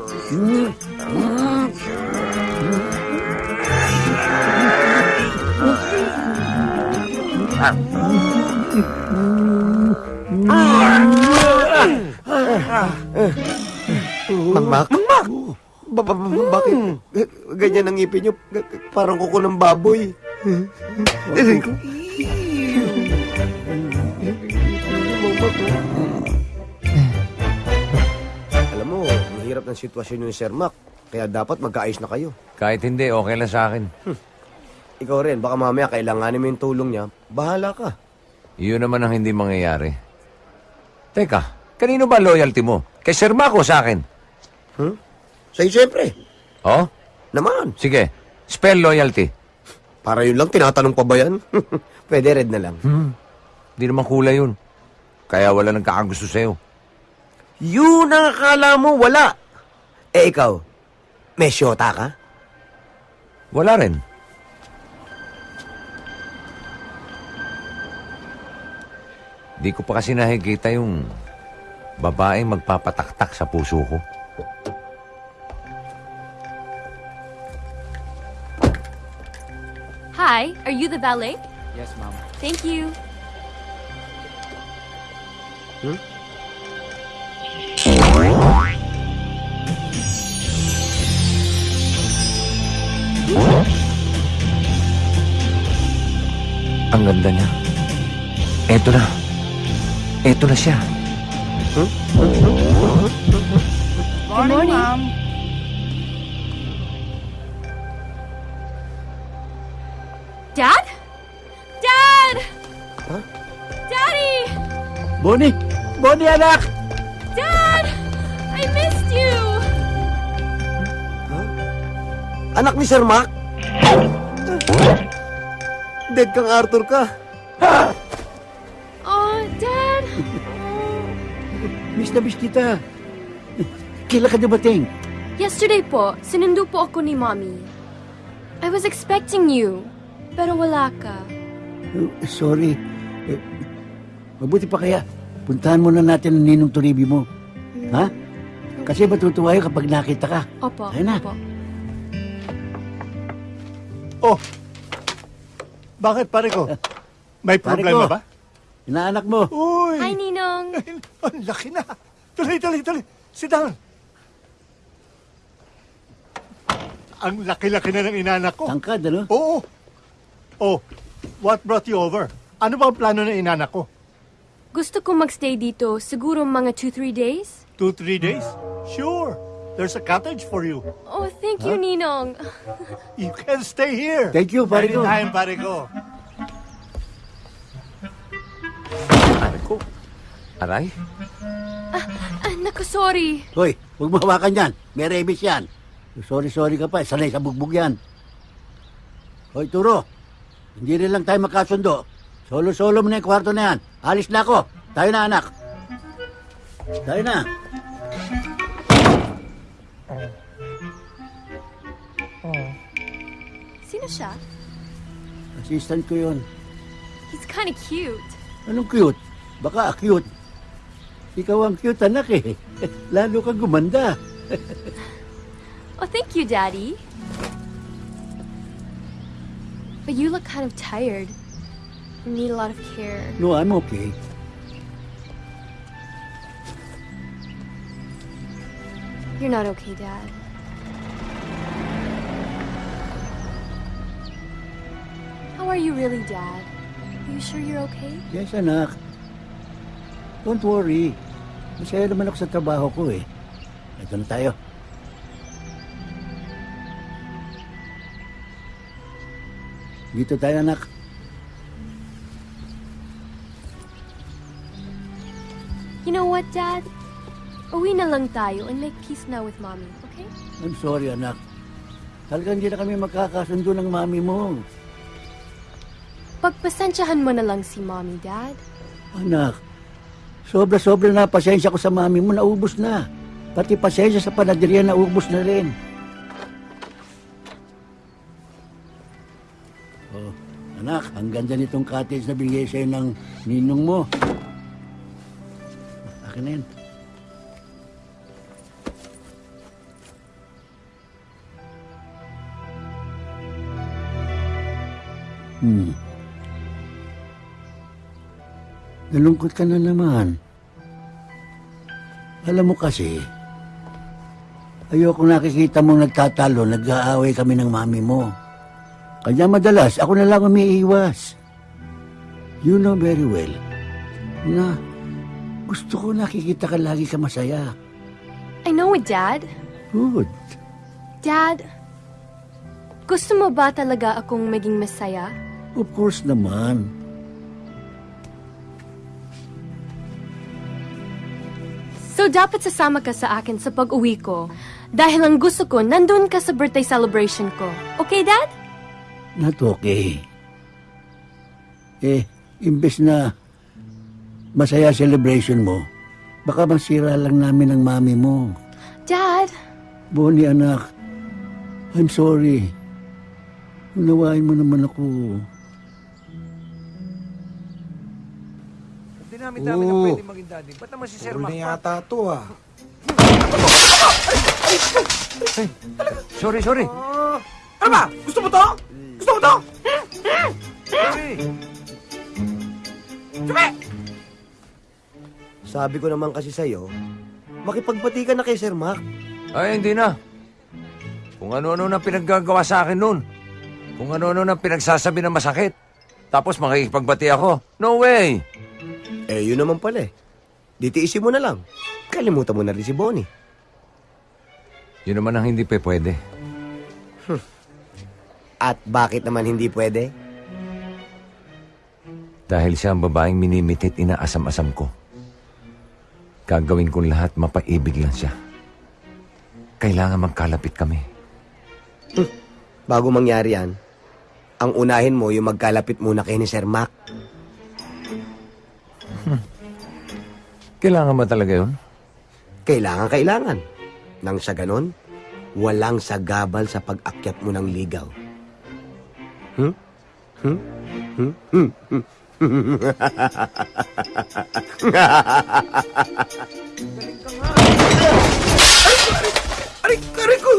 Mangmak? Mangmak! Ba, ba, ba, bakit? Eh, Ganyan ang ngipin. G- g- Parang kuko ng baboy. Alam mo, mahirap ng sitwasyon yung Sir Mac. Kaya dapat magkaayos na kayo. Kahit hindi, okay lang sa akin. Ikaw rin, baka mamaya kailanganin mo yung tulong niya. Bahala ka. Iyon naman ang hindi mangyayari. Teka, kanino ba loyalty mo? Kay Sir Marco sa akin? Hmm? Sa'yo siyempre. Oh? Naman. Sige, spell loyalty. Para yun lang, tinatanong pa ba yan? Pwede red na lang. Hmm. Di naman kulay yun. Kaya wala nagkakagusto sa'yo. Yun ang akala mo, wala. Eh ikaw, may syota ka? Wala rin. Di ko pa kasi nakikita yung babaeng magpapataktak sa puso ko. Hi, are you the valet? Yes, ma'am. Thank you. Hmm? Ang ganda niya. Eto na. Eto na siya. Hmm? Good morning. Dad? Dad! Daddy! Bonnie! Bonnie, anak! Dad! I missed you! Anak ni Sir? Dead kang Arthur ka. Oh, Dad! Miss na miss kita. Kailan ka dumating? Yesterday po, sinundo po ako ni Mommy. I was expecting you, pero wala ka. Oh, sorry. Eh, mabuti pa kaya. Puntahan muna natin ang ninong turibi mo. Ha? Kasi matutuwa yun kapag nakita ka. Opo, Ayun na. opo. Oh, bakit pare ko? May Pare problema ko. ba? Inaanak mo. Uy! Hi, Ninong. Ang laki na. Tuloy, tuloy, tuloy. Sit down. Ang laki-laki na ng inanak ko. Tangkad, ano? Oo. Oh, what brought you over? Ano ba ang plano ng inanak ko? Gusto ko magstay dito, siguro mga 2-3 days? Two, three days? Sure. There's a cottage for you. Oh, thank you, Ninong. You can stay here. Thank you, pare ko. Anytime, pare ko. Aray ko. Aray? Ah, naku, sorry. Hoy, huwag mo hawakan yan. May rabies yan. Sorry, sorry ka pa. Sanay sa bugbog yan. Hoy, Turo. Hindi rin lang tayo magkasundo. Solo-solo mo na yung kwarto na yan. Alis na ako. Tayo na, anak. Tayo na. Sino siya? Assistant ko yun. He's kind of cute. Anong cute? Baka cute. Ikaw ang cute, anak eh. Lalo kang gumanda. Oh, thank you, Daddy. But you look kind of tired. You need a lot of care. No, I'm okay. You're not okay, Dad. How are you really, Dad? Are you sure you're okay? Yes, anak. Don't worry. Masaya naman ako sa trabaho ko eh. Ito na tayo. Dito tayo, anak. You know what, Dad? Uwi na lang tayo and make peace now with Mommy, okay? I'm sorry, anak. Talagang hindi na kami magkakasundo ng mami mo. Pagpasensyahan mo na lang si Mommy, Dad. Anak, sobra-sobra na pasensya ko sa mami mo, naubos na. Pati pasensya sa panaderia, naubos na rin. Ang ganda nitong cottage na binigay sa'yo ng ninong mo. Akin na yan. Hmm. Nalungkot ka na naman. Alam mo kasi, ayoko nakikita mong nagtatalo, nag-aaway kami ng mami mo. Kanya madalas, ako na lang umiiwas. You know very well na gusto ko nakikita ka lagi ka masaya. I know it, Dad. Good. Dad, gusto mo ba talaga akong maging masaya? Of course naman. So dapat sasama ka sa akin sa pag-uwi ko dahil ang gusto ko nandun ka sa birthday celebration ko. Okay, Dad? Not okay. Eh, imbes na masaya celebration mo, baka masira lang namin ang mami mo. Dad, Bonnie, anak, I'm sorry. Unawain mo naman ako. Dinami-dami na Oo. pwede maging daddy. Ba't naman si Sir Puro Mac? na yata to ah. Sorry, sorry. Ah, ano ba? Gusto mo to? Gusto mo to? Sorry. Sabi! Ko naman kasi sa'yo, makipagbati ka na kay Sir Mac. Ay, hindi na. Kung ano-ano na pinaggagawa sa akin noon. Kung ano-ano na pinagsasabi na masakit. Tapos makikipagbati ako. No way! Eh, yun naman pala eh. Ditiisin mo na lang. Kalimutan mo na rin si Bonnie. Yun naman ang hindi pa pwede. At bakit naman hindi pwede? Dahil siya ang babaeng minimitit inaasam-asam ko. Gagawin kong lahat mapaibig lang siya. Kailangan magkalapit kami. Bago mangyari yan, ang unahin mo yung magkalapit muna kay ni Sir Mac. Kailangan ba talaga yun? Kailangan, kailangan. Nang sa ganon, walang sagabal sa pag-akyat mo ng ligaw. Hmm? Hmm? Hmm? Hmm? Hmm? Aray, aray ko!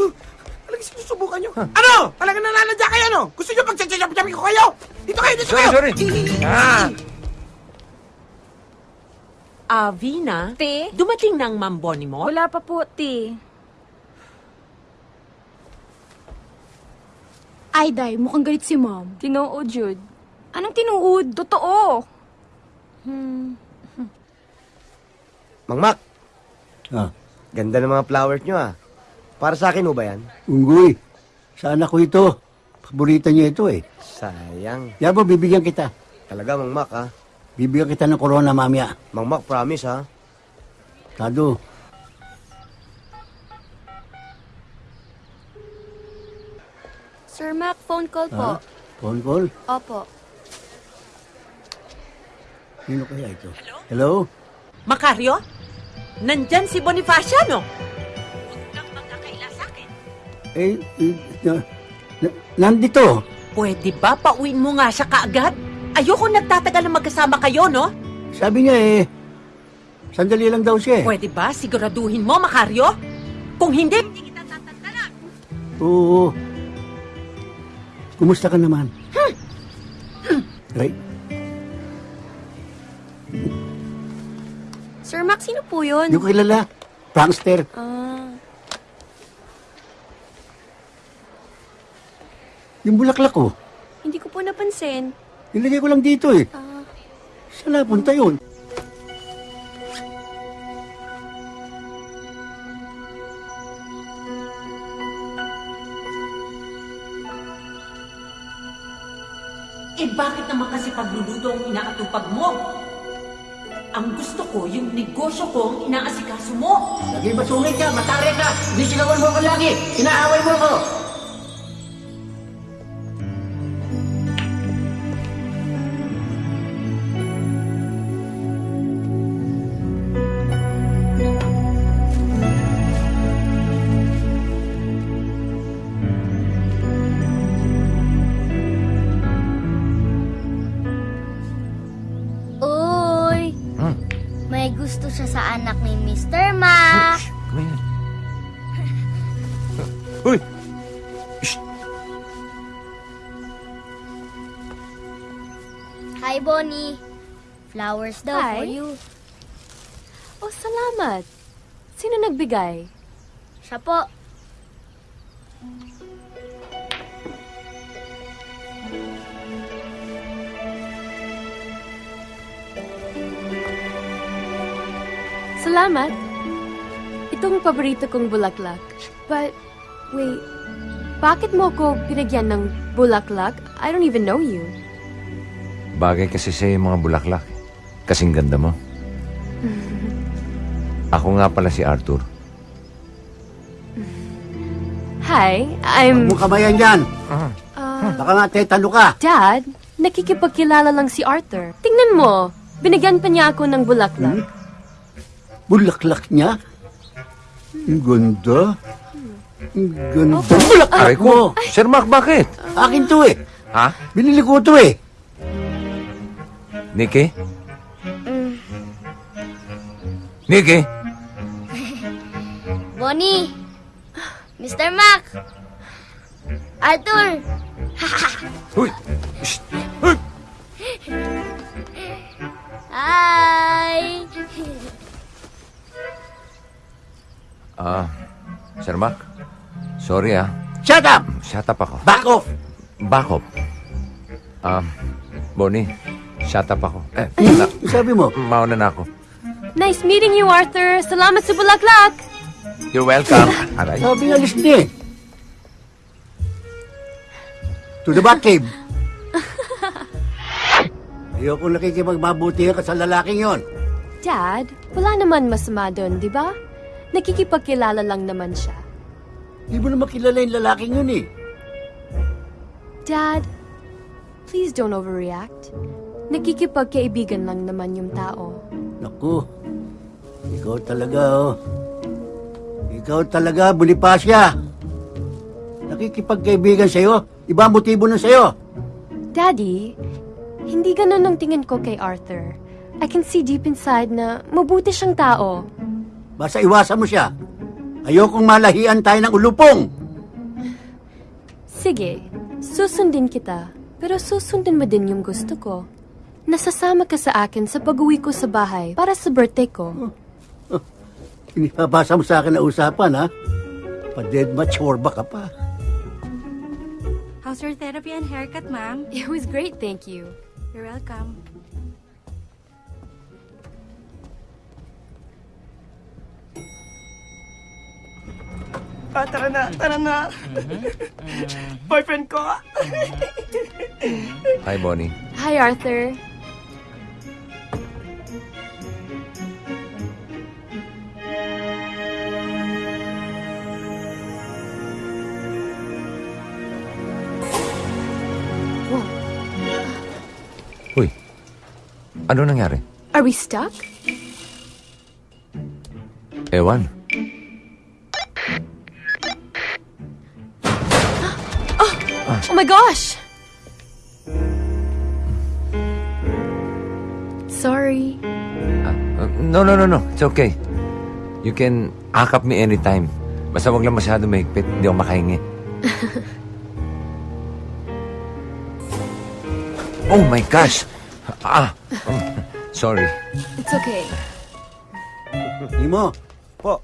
Talagang sinusubukan nyo. Ano? Talagang nananadya kayo, no? Gusto nyo pagsasasabi ko kayo? Dito kayo, dito Sorry, kayo! sorry. Ah! Ah, Vina? Te? Dumating na ang mamboni mo? Wala pa po, te. Ay, Day, mukhang galit si Mom. Tinuod, Jude. Anong tinuod? Totoo. Hmm. Mang Mac, Ah, ganda ng mga flowers nyo ah. Para sa akin mo ba yan? unggoy. Sa anak ko ito. Paborito niya ito eh. Sayang. Yan mo, bibigyan kita. Talaga, Mang Mac ah. Bibigyan kita ng corona mamaya. Mang Mac, promise ah. Tado. Sir Mac, phone call po. Ha? Phone call? Opo. Sino kaya ito? Hello? Macario? Nandyan si Bonifaciano. Eh, eh na, na, nandito. Pwede ba pauwiin mo nga siya kaagad? Ayoko nagtatagal na magkasama kayo, no? Sabi niya eh, sandali lang daw siya eh. Pwede ba siguraduhin mo, Macario? Kung hindi, Oo. Kumusta ka naman? Ay, Sir Mac, sino po yun? hindi ko kilala. Prankster. Ah, Yung bulaklak ko. hindi ko po napansin. Nilagay ko lang dito eh. Ah, Saan napunta yun? Eh bakit naman kasi pagluluto ang inaatupag mo? Ang gusto ko, yung negosyo ko ang inaasikaso mo. Lagi masungit ka, matari ka, hindi sigawan mo ko lagi, inaaway mo ko. Bonnie. Flowers daw Hi. for you. Oh, salamat. Sino nagbigay? Siya po. Salamat. Itong paborito kong bulaklak. But, wait. Bakit mo ko pinagyan ng bulaklak? I don't even know you. Bagay kasi sa'yo yung mga bulaklak. Kasing ganda mo. Ako nga pala si Arthur. Hi, I'm... Huwag mo kamayan dyan. Uh, Baka nga tetalo ka. Dad, nakikipagkilala lang si Arthur. Tingnan mo, binigyan pa niya ako ng bulaklak. Bulaklak niya? Ang ganda. Ang ganda. Bulaklak Aray mo. ko. Sir Mark, bakit? Akin to eh. Ha? Binili ko to eh. Nikki? Nikki? Bonnie! Mr. Mac! Arthur! Uy! Shh! Uy! Hi! Ah, Sir Mark. Sorry ah. Shut up! Shut up ako. Back off! Back up. Ah, Bonnie, shut up ako. Eh, na, sabi mo? Mauna na ako. Nice meeting you, Arthur. Salamat sa bulaklak. You're welcome. Aray. Sabi nga listen eh. To the Batcave. Ayoko nakikipagmabuti ka sa lalaking yon. Dad, wala naman masama doon, di ba? Nakikipagkilala lang naman siya. Di mo naman kilala yung lalaking yun eh. Dad, please don't overreact. Nakikipagkaibigan lang naman yung tao. Naku, ikaw talaga oh. Ikaw talaga, Bonifacia. Nakikipagkaibigan sa'yo. Iba ang motibo na sa'yo. Daddy, hindi ganun ang tingin ko kay Arthur. I can see deep inside na mabuti siyang tao. Basta iwasan mo siya. Ayokong malahian tayo ng ulupong. Sige, susundin kita. Pero susundin mo din yung gusto ko. Nasasama ka sa akin sa pag-uwi ko sa bahay para sa birthday ko. Inipabasa mo sa akin na usapan, ha? Pa-dead machorba ka pa. How's your therapy and haircut, ma'am? It was great, thank you. You're welcome. Ah, tara na, tara na. Boyfriend ko. Hi, Bonnie. Hi, Arthur. Uy, ano nangyari? Are we stuck? Ewan. Oh my gosh! Sorry. Uh, no, no, no, no. It's okay. You can akap me anytime. Basta wag lang masyado mahigpit. Hindi ako makahingi. oh my gosh! Ah! um, sorry. It's okay. Imo. Po.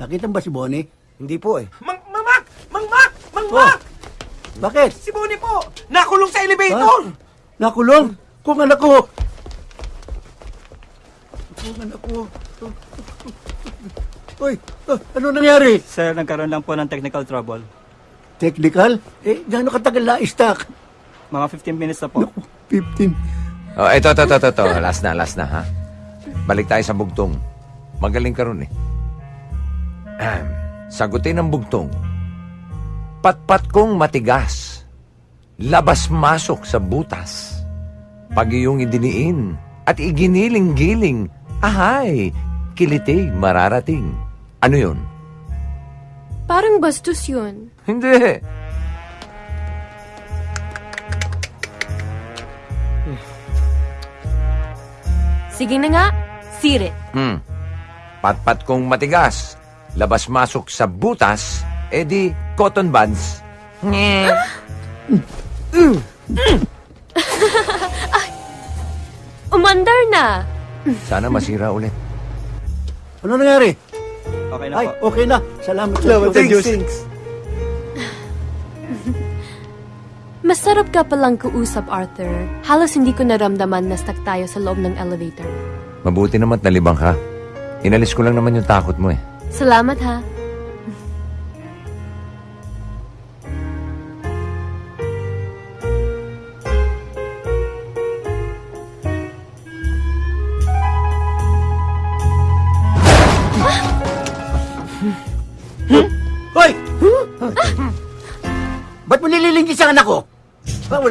Nakita mo ba si Bonnie? Hindi po eh. Mang, Mang Mang Mac! Mang Mac! Bakit? Si Bonnie po! Nakulong sa elevator! Nakulong? Kung anak ko. Kung anak ko. Uy, ah, ano nangyari? Sir, nagkaroon lang po ng technical trouble. Technical? Eh, gaano katagal na stock? Mga 15 minutes na po. 15. Oh, ito, ito, ito, ito, ito. Last na, last na, ha? Balik tayo sa bugtong. Magaling ka ron, eh. Ahem. Sagutin ng bugtong. Patpat kong matigas. Labas-masok sa butas. Pag iyong idiniin at iginiling-giling, ahay, kiliti mararating. Ano yun? Parang bastos yun. Hindi. Sige na nga, sirit. Hmm. Patpat kong matigas. Labas-masok sa butas, edi cotton buds. Nye. Umandar na. Sana masira ulit. Ano nangyari? Okay na Ay, po. okay na. Salamat Salamat sa Diyos. Masarap ka palang kausap, Arthur. Halos hindi ko naramdaman na stuck tayo sa loob ng elevator. Mabuti naman nalibang ka. Inalis ko lang naman yung takot mo eh. Salamat ha.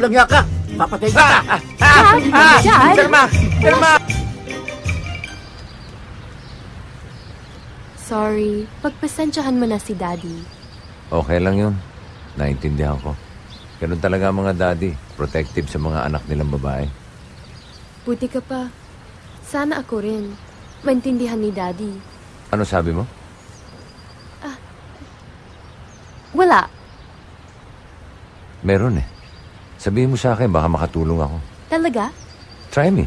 Hiya ka. Papatay kita. Ah! Ah! Mac! Sir Mac! Sorry. Pagpasensyahan mo na si Daddy. Okay lang yun. Naintindihan ko. Ganun talaga ang mga daddy. Protective sa mga anak nilang babae. Buti ka pa. Sana ako rin. Maintindihan ni Daddy. Ano sabi mo? Wala. Meron eh. Sabihin mo sa akin, baka makatulong ako. Talaga? Try me.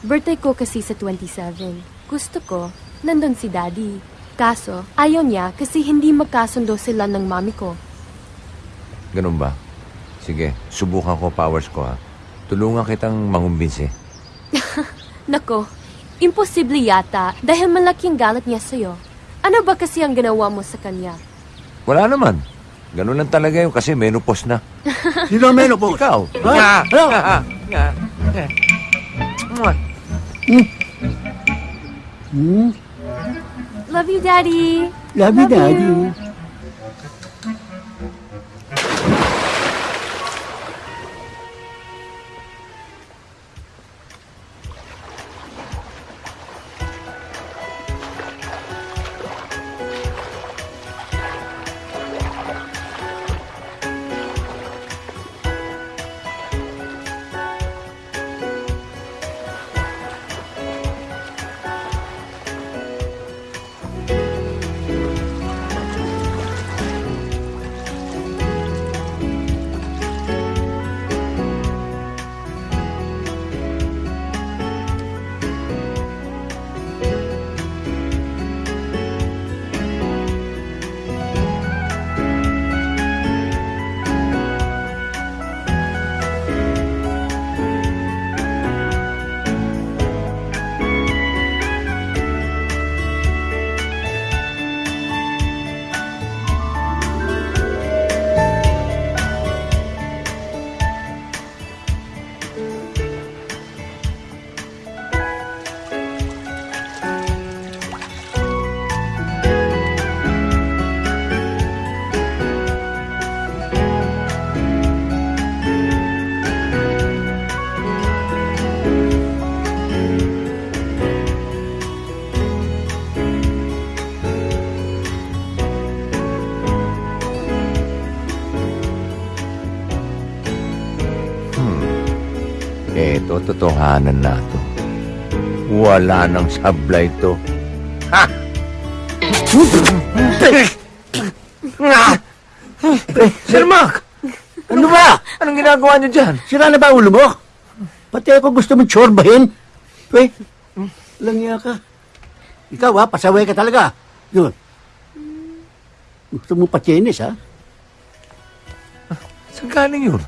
Birthday ko kasi sa 27. Gusto ko, nandun si Daddy. Kaso, ayaw niya kasi hindi magkasundo sila ng mami ko. Ganun ba? Sige, subukan ko powers ko ha. Tulungan kitang mangumbinsi. Nako, imposible yata dahil malaki ang galit niya sa'yo. Ano ba kasi ang ginawa mo sa kanya? Wala naman. Ganun lang talaga yun kasi menopause na. Sino ang menopause? Ikaw. Ha? Nga. Ano? Nga. Mwah. Hmm? Love you, Daddy. Love you, Daddy. Eto, totohanan na to. Wala nang sablay to. Ha! Sir Mac! Ano ba? Anong ginagawa niyo dyan? Sira na ba ulo mo? Pati ako gusto mong tsorbahin. Pwe, lang hiya ka. Ikaw ha, pasaway ka talaga. Yun. Gusto mo patyenis ha? Saan galing yun?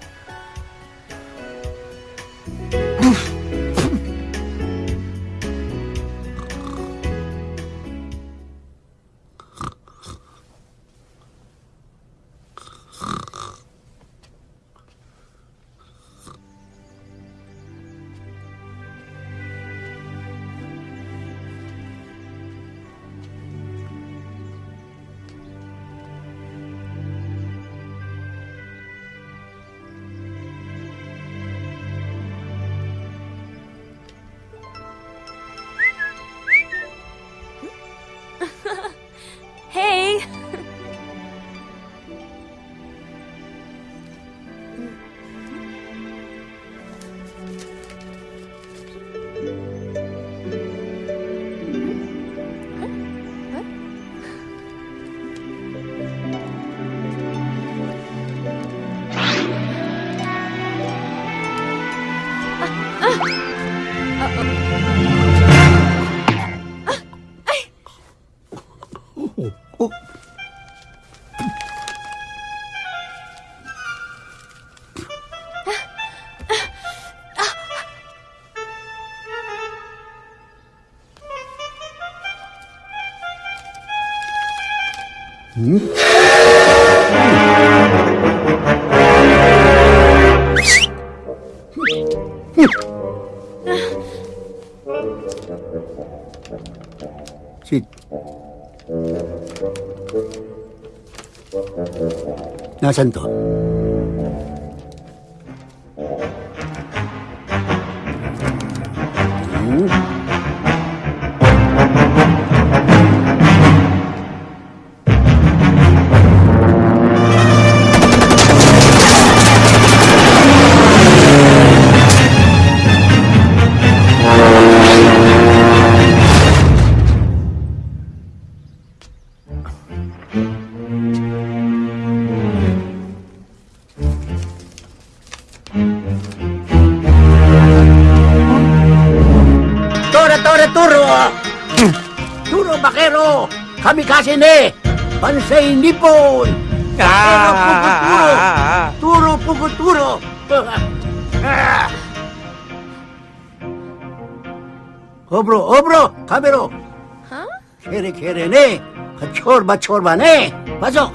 Nasaan Bansay Nippon! Bakero, puguturo! Turo, puguturo! Obro, obro! Kamero! Huh? Kere, kere ne! Chorba, chorba ne! Pasok!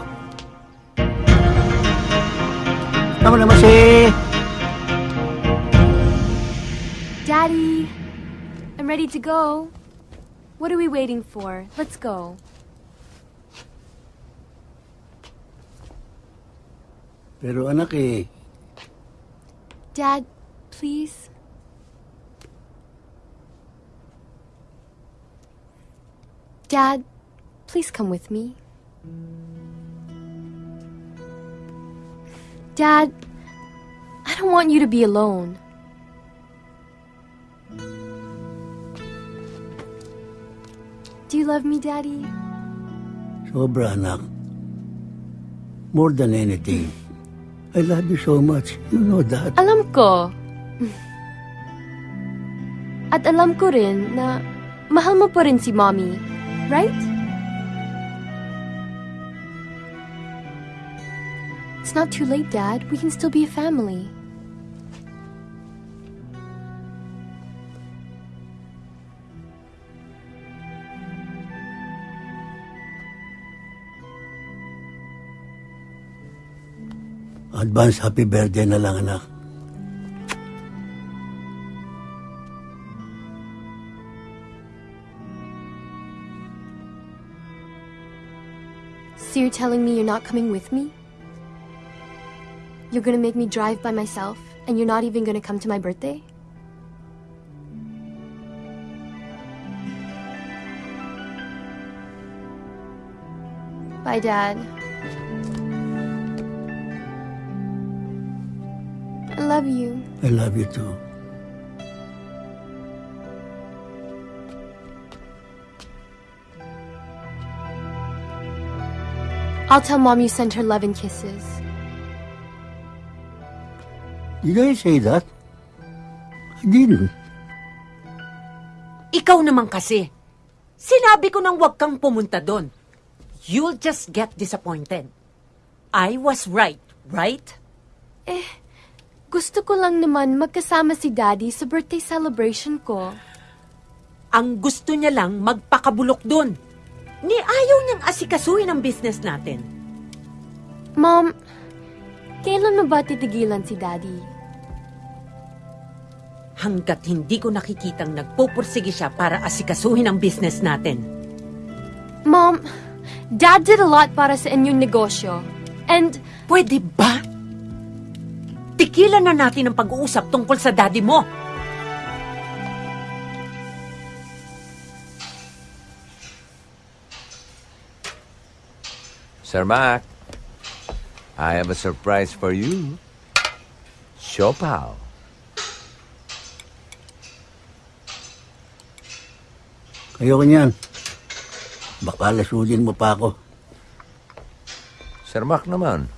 Tama naman si... Daddy, I'm ready to go. What are we waiting for? Let's go. Pero anak eh, Dad, please. Dad, please come with me. Dad, I don't want you to be alone. Do you love me, Daddy? sobra anak. More than anything. I love you so much. You know that. Alam ko. At alam ko rin na mahal mo pa rin si Mommy. Right? It's not too late, Dad. We can still be a family. Advance happy birthday na lang anak. So you're telling me you're not coming with me? You're gonna make me drive by myself, and you're not even gonna come to my birthday? Bye, Dad. I love you. I love you too. I'll tell Mom you sent her love and kisses. Did I say that? I didn't. Ikaw naman kasi. Sinabi ko nang huwag kang pumunta doon. You'll just get disappointed. I was right, right? Eh, gusto ko lang naman magkasama si Daddy sa birthday celebration ko. Ang gusto niya lang magpakabulok doon. Ni ayaw niyang asikasuhin ang business natin. Mom, kailan mo ba titigilan si Daddy? Hanggat hindi ko nakikitang nagpupursige siya para asikasuhin ang business natin. Mom, Dad did a lot para sa inyong negosyo. And... Pwede ba? Tikilan na natin ang pag-uusap tungkol sa daddy mo. Sir Mac, I have a surprise for you. Siopaw. Ayoko niyan. Baka lasudin mo pa ako. Sir Mac naman.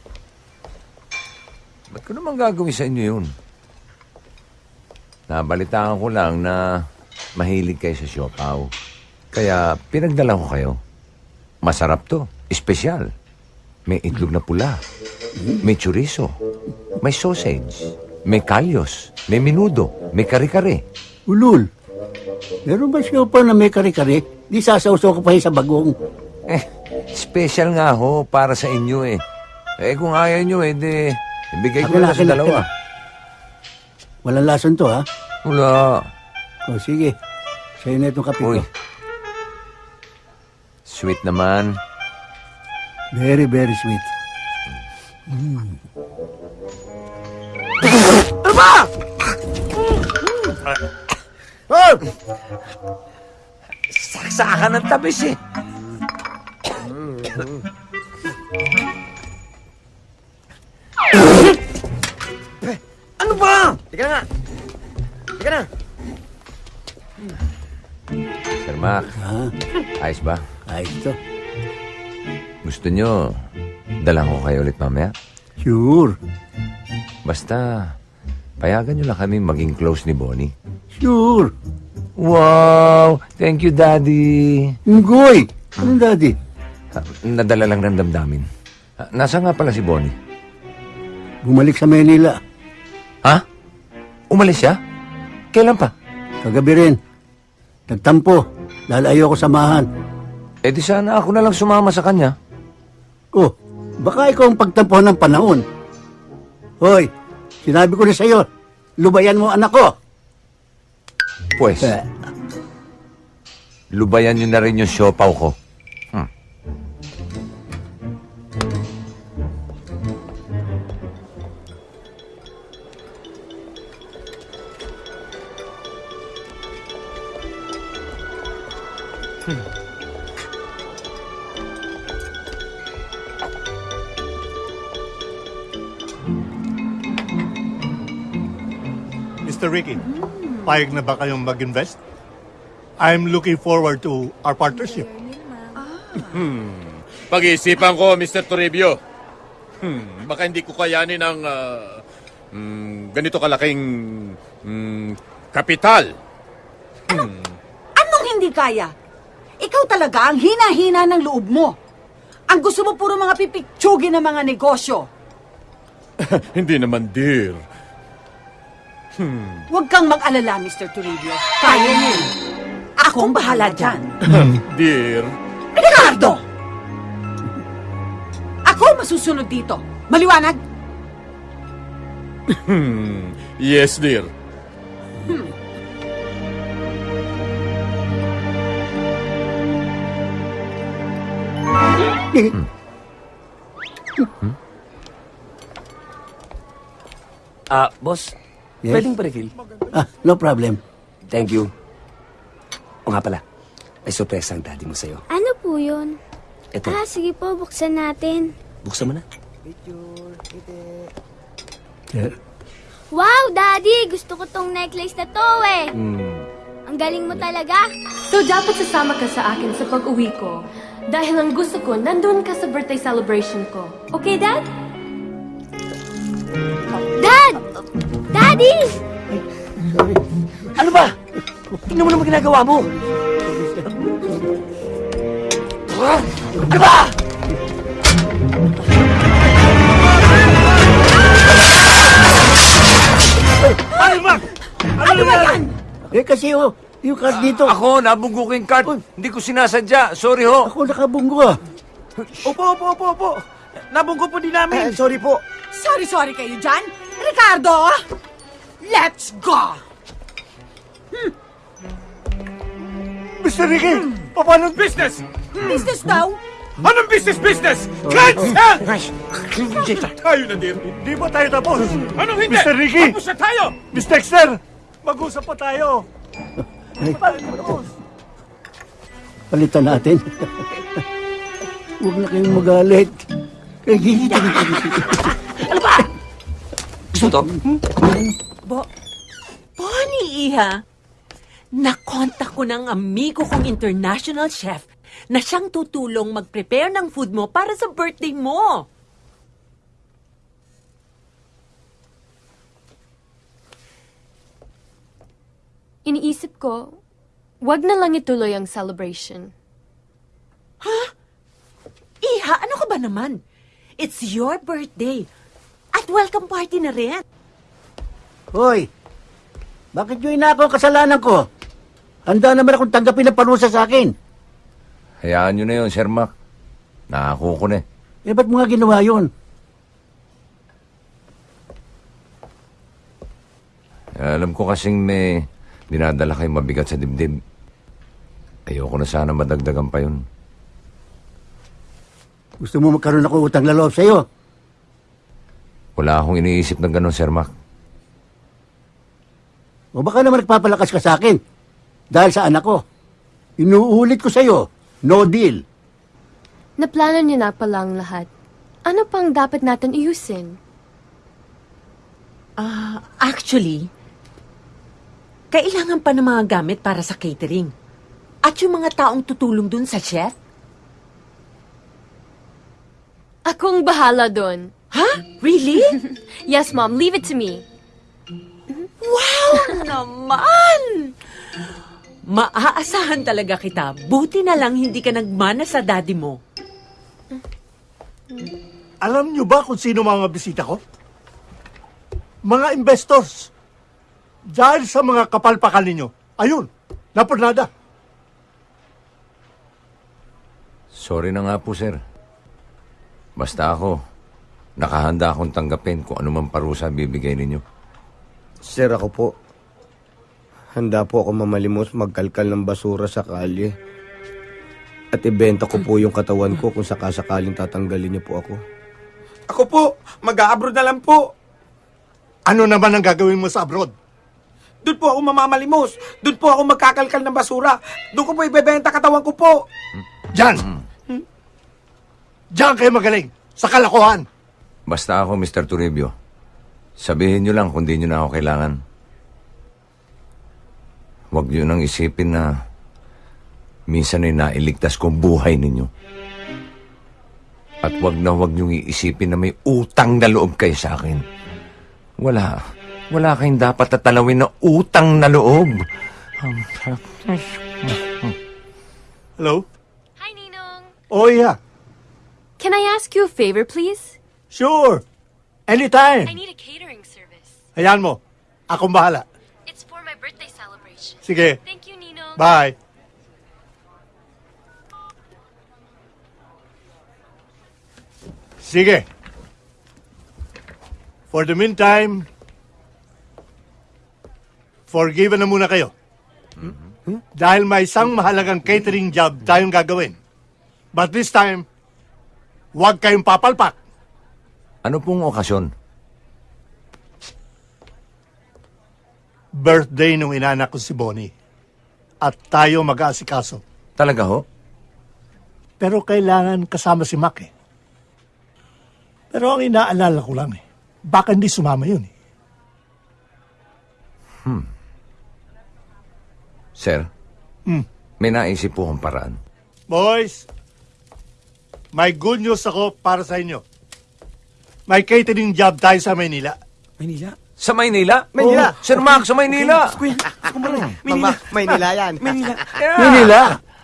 Ba't ko naman gagawin sa inyo yun? Nabalitaan ko lang na mahilig kayo sa siopaw. Kaya pinagdala ko kayo. Masarap to. Espesyal. May itlog na pula. May chorizo. May sausage. May kalyos. May minudo. May kare-kare. Ulul. Meron ba siya pa na may kare-kare? Di sasawsaw ko pa sa bagong. Eh, special nga ho para sa inyo eh. Eh kung ayaw nyo eh, di, ibigay ko na, sa dalawa. Walang lason to, ha? Wala. O, sige. Sa'yo na itong kape Uy. ko. Sweet naman. Very, very sweet. Mm. Ano ba? Oh! Saksakan ng tabis eh. Ba? Teka na nga. Teka na. Sir Mac, ayos ba? Ayos to. Gusto nyo, dalang ko kayo ulit mamaya? Sure. Basta, payagan nyo lang kami maging close ni Bonnie. Sure. Wow! Thank you, Daddy. Ngoy! Anong daddy? Ah, Nadala lang ng damdamin. Ah, Nasa nga pala si Bonnie? Bumalik sa Manila. Ha? Umalis siya? Kailan pa? Kagabi rin. Nagtampo. Dahil ayoko samahan. Eh di sana ako na lang sumama sa kanya. Oh, baka ikaw ang pagtampuhan ng panahon. Hoy, sinabi ko na sa'yo, lubayan mo anak ko. Pues, Eh, lubayan nyo na rin yung siopaw ko. Mr. Ricky, payag na ba kayong mag-invest? I'm looking forward to our partnership. Hmm. Pag-iisipan ko, Mr. Toribio. Hmm. Baka hindi ko kayanin ang ah, hmm, ganito kalaking hmm, kapital. Hmm. Anong hindi kaya? Ikaw talaga ang hina-hina ng loob mo. Ang gusto mo puro mga pipitsugin ng mga negosyo. hindi naman, dear. Hmm. Huwag kang mag-alala, Mr. Toribio. Kaya niyo. Akong bahala dyan. dear. Ricardo! Ako masusunod dito. Maliwanag? Hmm. Yes, dear. Hmm. Ah, boss. Yes? Pwedeng pa-refill? Ah, no problem. Thank you. O nga pala, may sorpresa ang daddy mo sa'yo. Ano po yun? Ito, Ah, sige po, buksan natin. buksan mo na. Wow, Daddy! Gusto ko tong necklace na to eh. Hmm. Ang galing mo talaga. So, dapat sasama ka sa akin sa pag-uwi ko. Dahil ang gusto ko, nandun ka sa birthday celebration ko. Okay, Dad? Dad! Daddy! Ano ba? Tingnan mo naman ginagawa mo. Ano ba? Ay, Mac! Ano, ba yan? Eh, kasi oh, yung card dito. Ako, nabunggo ko yung card. Hindi ko sinasadya. Sorry ho. Ako nakabunggo ah. Opo, opo, opo, opo. Nabunggo po din namin. sorry po. Sorry-sorry kayo dyan. Ricardo! Let's go! Mr. Ricky, paano? Business! Business daw? Anong business, business? Cancel! Tayo na, dear. Di ba tayo tapos? Anong hindi? Mr. Ricky! Tapos na tayo! Miss Dexter! Mag-usap pa tayo! Palitan natin. Huwag na kayong magalit. Eh, Gusto to? Bo, Bonnie, Iha. Nakontak ko ng amigo kong international chef na siyang tutulong mag-prepare ng food mo para sa birthday mo. Iniisip ko, wag na lang ituloy ang celebration. Iha, ano ka ba naman? It's your birthday. At welcome party na rin. Hoy, bakit nyo inako ang kasalanan ko? Handa naman akong tanggapin ang parusa sa akin. Hayaan nyo na yun, Sir Mac. Nakako ko na eh. Eh, ba't mo nga ginawa yun? Eh, Alam ko kasing may dinadala kayo mabigat sa dibdib. Ayoko na sana madagdagan pa yun. Gusto mo magkaroon ako utang na loob sa'yo? Wala akong iniisip ng ganun, Sir Mac. O baka naman nagpapalakas ka sa akin. Dahil sa anak ko. Inuulit ko sa'yo, no deal. Naplano niyo na palang lahat. Ano pang dapat natin iusin? Ah, actually, kailangan pa ng mga gamit para sa catering. At yung mga taong tutulong dun sa chef. Akong bahala doon. Ha? Really? yes, Mom. Leave it to me. Wow naman! Maaasahan talaga kita. Buti na lang hindi ka nagmana sa daddy mo. Alam niyo ba kung sino mga bisita ko? Mga investors. Dahil sa mga kapalpakan ninyo. Ayun, napunada. Sorry na nga po, sir. Basta ako, nakahanda akong tanggapin kung anumang parusa bibigay ninyo. Sir, ako po. Handa po ako mamalimos magkalkal ng basura sa kalye. At ibenta ko po yung katawan ko kung sakasakaling tatanggalin niyo po ako. Ako po, mag-a-abroad na lang po. Ano naman ang gagawin mo sa abroad? Doon po ako mamamalimos. Doon po ako magkakalkal ng basura. Doon ko po ibebenta katawan ko po. Diyan! Diyan kayo magaling. Sa kalakuhan. Basta ako, Mr. Toribio. Sabihin nyo lang kung di nyo na ako kailangan. Huwag nyo nang isipin na minsan ay nailigtas ko ang buhay ninyo. At wag na wag niyong iisipin na may utang na loob kayo sa akin. Wala. Wala kayong dapat tatalawin na utang na loob. Hello? Hi, Ninong. Oh, yeah. Can I ask you a favor, please? Sure. Anytime. I need a catering service. Hayaan mo. Akong bahala. It's for my birthday celebration. Sige. Thank you, Ninong. Bye. Sige. For the meantime, forgiven na muna kayo. Dahil may isang mahalagang catering job tayong gagawin. But this time, huwag kayong papalpak. Ano pong okasyon? Birthday nung inanak ko si Bonnie. At tayo mag-aasikaso. Talaga ho? Pero kailangan kasama si Mac eh. Pero ang inaalala ko lang eh, baka hindi sumama yun eh. Hmm. Sir, Hmm. may naisip po akong paraan. Boys, may good news ako para sa inyo. May catering job tayo sa Maynila. Maynila? Sa Maynila? Maynila. Oh, Sir Mac, sa Maynila. Mama, Maynila yan. Maynila. Maynila?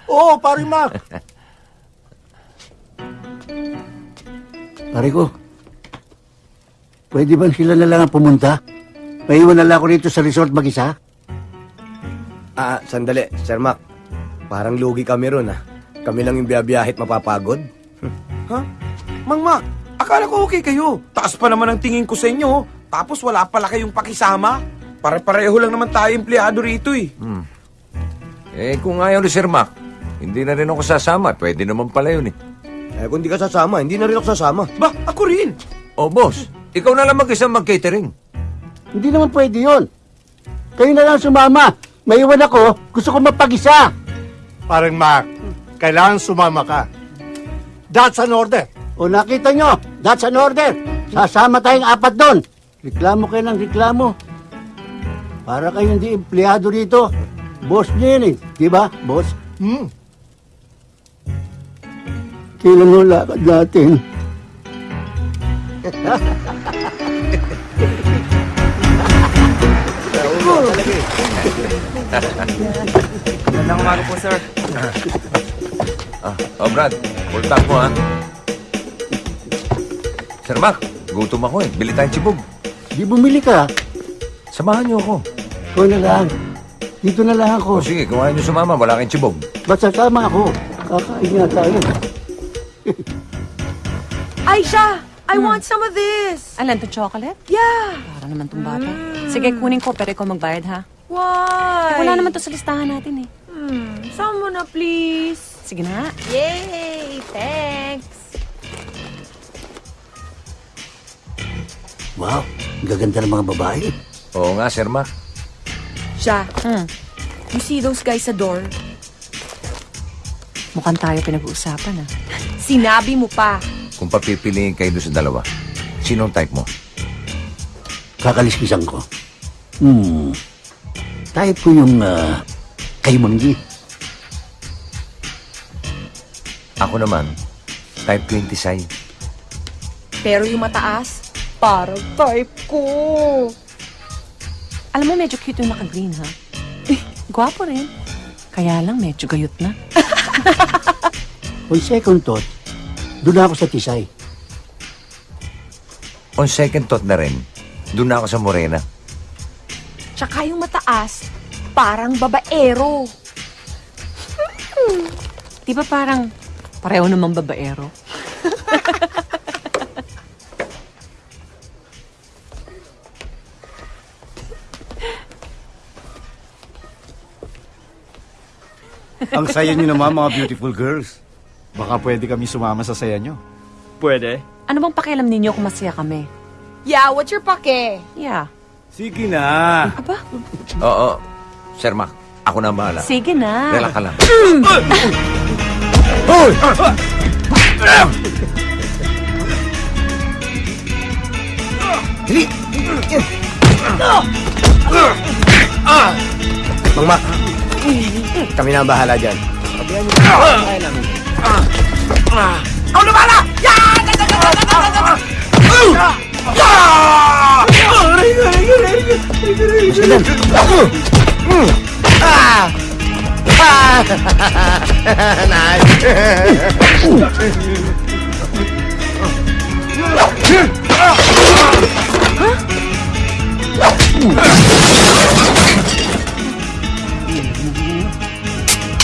Oo, oh, pare Mac. Pare ko, pwede ba sila na lang ang pumunta? Maiwan na lang ako rito sa resort mag-isa? Ah, sandali, Sir Mac. Parang lugi kami ron ah. Kami lang yung biyabiyahit mapapagod. Ha? Mang Mac, akala ko okay kayo. Taas pa naman ang tingin ko sa inyo. Tapos wala pala kayong pakisama. Pare-pareho lang naman tayo empleyado rito eh. Hmm. Eh, kung ayaw ni Sir Mac, hindi na rin ako sasama. Pwede naman pala yun eh. Eh, kung di ka sasama, hindi na rin ako sasama. Ba, ako rin. Oh, boss, ikaw na lang mag-isa mag-catering. Hindi naman pwede yun. Kayo na lang sumama. Maiwan ako, gusto ko mapag-isa. Parang Mac, kailangan sumama ka. That's an order. O nakita nyo, that's an order. Sasama tayong apat doon. Reklamo kayo ng reklamo. Para kayo hindi empleyado rito. Boss nyo yun eh. Di ba, boss? Hmm. Kailan mo lakad natin? Magandang umaga po, sir. Ah, oh, Brad, full tank mo, ha? Sir Mac, gutom ako eh. Bili tayong chibog. Di bumili ka. Samahan niyo ako. Ikaw na lang. Dito na lang ako. O sige, kung ayaw niyo sumama, wala kayong chibog. Basta sama ako. Kakain nga tayo. Aisha, I want some of this. Alan, to chocolate? Yeah. Para naman tong bata. Sige, kunin ko, pero ikaw magbayad, ha? Why? Eh, wala naman to sa listahan natin, eh. Hmm, sama mo na, please. Sige na. Yay! Thanks. Wow, ang gaganda ng mga babae. Oo nga, Sir Mac. Siya, you see those guys sa door? Mukhang tayo pinag-uusapan, ah. Sinabi mo pa. Kung papipiliin kayo doon sa dalawa, sinong type mo? Kakaliskisan ko. Hmm. Type ko yung uh, kay Manggi. Ako naman, type 26. Pero yung mataas, parang type ko. Alam mo, medyo cute yung naka-green, ha? Gwapo rin. Kaya lang, medyo gayot na. On second thought, doon ako sa Tisay. On second thought na rin, doon ako sa Morena. Tsaka yung mataas, parang babaero. Di ba parang pareho namang babaero? Ang saya niyo naman, mga beautiful girls. Baka pwede kami sumama sa saya niyo. Pwede. Ano bang pakialam ninyo kung masaya kami? Yeah, what's your pake? Yeah. Sige na. Aba, Oo, Sir Mac, ako na ang bahala. sige na. Relax ka lang. Mang Mac, Kami na ang bahala dyan. Sabihan na bahala! Ah! Ah!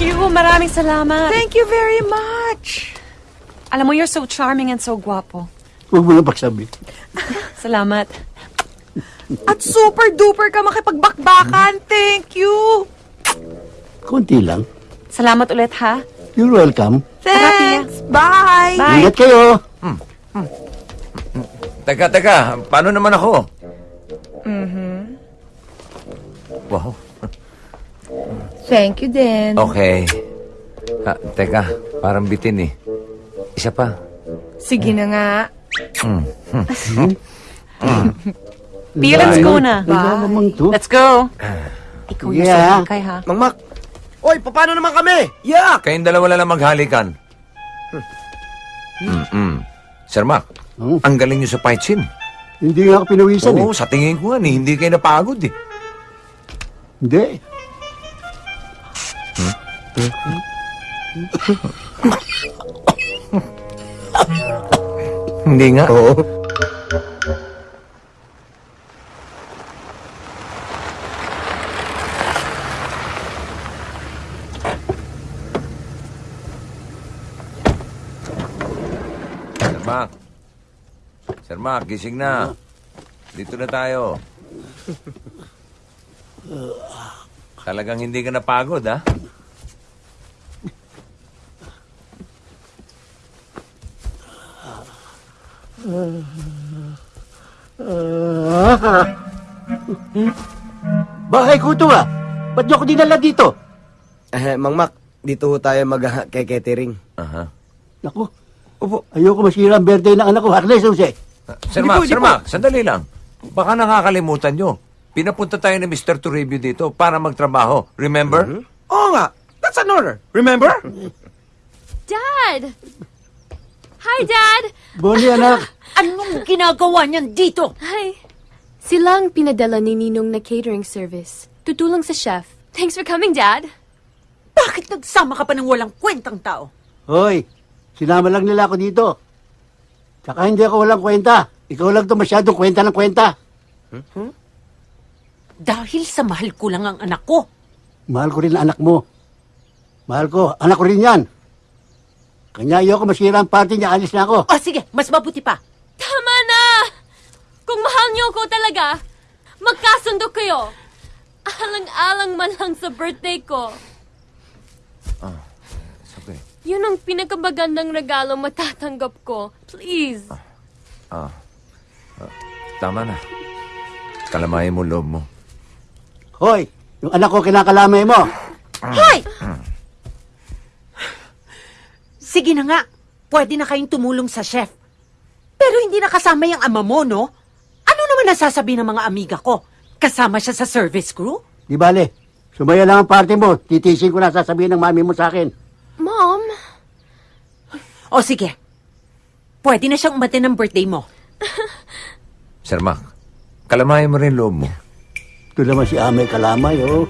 you. Maraming salamat. Thank you very much. Alam mo, you're so charming and so guwapo. Huwag mo na pagsabi. Salamat. At super duper ka makipagbakbakan. Thank you. Konti lang. Salamat ulit, ha? You're welcome. Thanks. Bye. Ingat kayo. Teka, teka, paano naman ako? Mhm. Wow, Thank you din. okay. Ah, teka, parang bitin eh. Isa pa. Sige na nga. Mm. Mm. Mm. Pia, let's go na. Wala namang to. Let's go. Ikaw yung Yeah. yeah. kay ha? Mang Mac, Oy, paano naman kami? Yeah! Kayong dalawa na lang maghalikan. Mm-mm. Sir Mac, ang galing nyo sa fight scene. Hindi nga ako pinawisan Oo, sa tingin ko nga, eh, hindi kayo napagod eh. eh. Hindi. Hindi nga. Oo. Sir Mac. Sir Mac, gising na. Dito na tayo. Talagang hindi ka napagod, ha? Bahay ko ito ah. Ba't niyo ako dinala dito? Eh, Mang Mac, dito ho tayo mag-catering. Aha. Naku, opo, ayoko masira ang birthday ng anak ko. Harness, Jose. Sir Mac, Sir Mac, sandali lang. Baka nakakalimutan nyo. Pinapunta tayo ni Mr. Toribio dito para magtrabaho. Remember? Oo nga. That's an order. Remember? Dad! Hi, Dad! Bonnie, anak. Anong ginagawa niyan dito? Hi. Sila ang pinadala ni Ninong na catering service. Tutulong sa chef. Thanks for coming, Dad. Bakit nagsama ka pa ng walang kwentang tao? Hoy, sinama lang nila ako dito. Tsaka hindi ako walang kwenta. Ikaw lang to masyadong kwenta ng kwenta. Dahil sa mahal ko lang ang anak ko. Mahal ko rin ang anak mo. Mahal ko, anak ko rin yan. Kanya ayoko masira ang party niya, alis na ako. O sige, mas mabuti pa. Tama na! Kung mahal niyo ko talaga, magkasundo kayo. Alang-alang man lang sa birthday ko. Ah, sabi. Yun ang pinakamagandang regalo matatanggap ko. Please. Ah, ah, tama na. Kalamayin mo loob mo. Hoy, yung anak ko kinakalamay mo. Hoy! Sige na nga, pwede na kayong tumulong sa chef. Pero hindi nakasama yung ama mo, no? Ano naman nasasabi ng mga amiga ko? Kasama siya sa service crew? Di bale, sumaya lang ang party mo. Titisin ko na sasabihin ng mami mo sa akin. Mom? O sige, pwede na siyang umatin ng birthday mo. Sir Mac, kalamayin mo rin loob mo. Ito naman si Amay Kalamay, oh.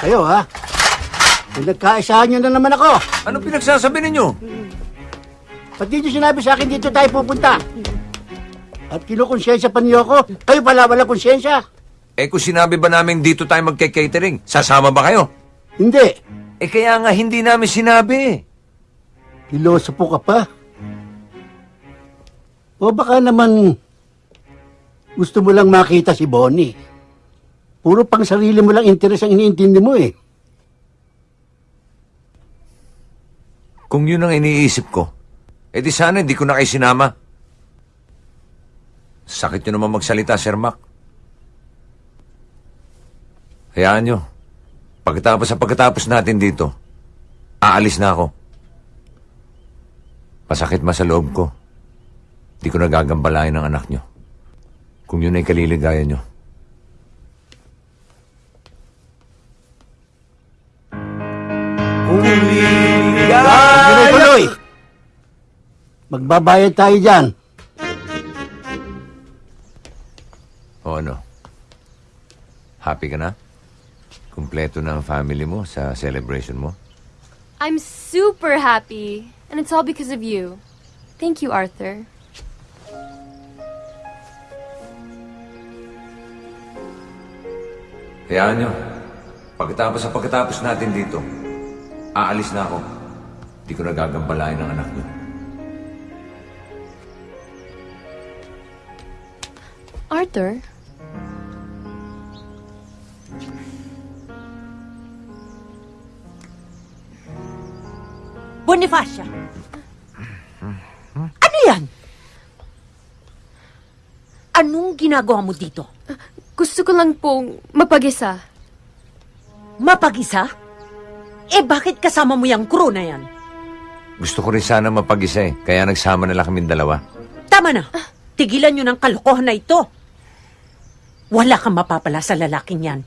Kayo, ha? Pinagkaisahan niyo na naman ako. Ano pinagsasabi ninyo? Ba't di niyo sinabi sa akin dito tayo pupunta? At kinukonsensya pa niyo ako. Kayo pala wala konsensya. Eh kung sinabi ba namin dito tayo magke-catering, sasama ba kayo? Hindi. Eh kaya nga hindi namin sinabi. Piloso po ka pa. O baka naman gusto mo lang makita si Bonnie. Puro pang sarili mo lang interes ang iniintindi mo eh. Kung yun ang iniisip ko, eh di sana hindi ko na kayo sinama. Sakit nyo naman magsalita, Sir Mac. Hayaan nyo. Pagkatapos sa pagkatapos natin dito, aalis na ako. Masakit ma sa loob ko. Di ko nagagambalayan ng anak nyo. Kung yun ay kaliligayan nyo. Tuloy-tuloy! Magbabayad tayo dyan. O ano? Happy ka na? Kumpleto na ang family mo sa celebration mo? I'm super happy. And it's all because of you. Thank you, Arthur. Hayaan nyo. Pagkatapos sa pagkatapos natin dito, aalis na ako. Di ko nagagambalayan ng anak nyo. Arthur? Bonifacia! Ano yan? Anong ginagawa mo dito? Gusto ko lang pong mapag-isa. Mapag-isa? Eh bakit kasama mo yung crew na yan? Gusto ko rin sana mapag-isa eh, kaya nagsama na lang kaming dalawa. Tama na. Tigilan nyo ng kalokohan na ito. Wala kang mapapala sa lalaking yan.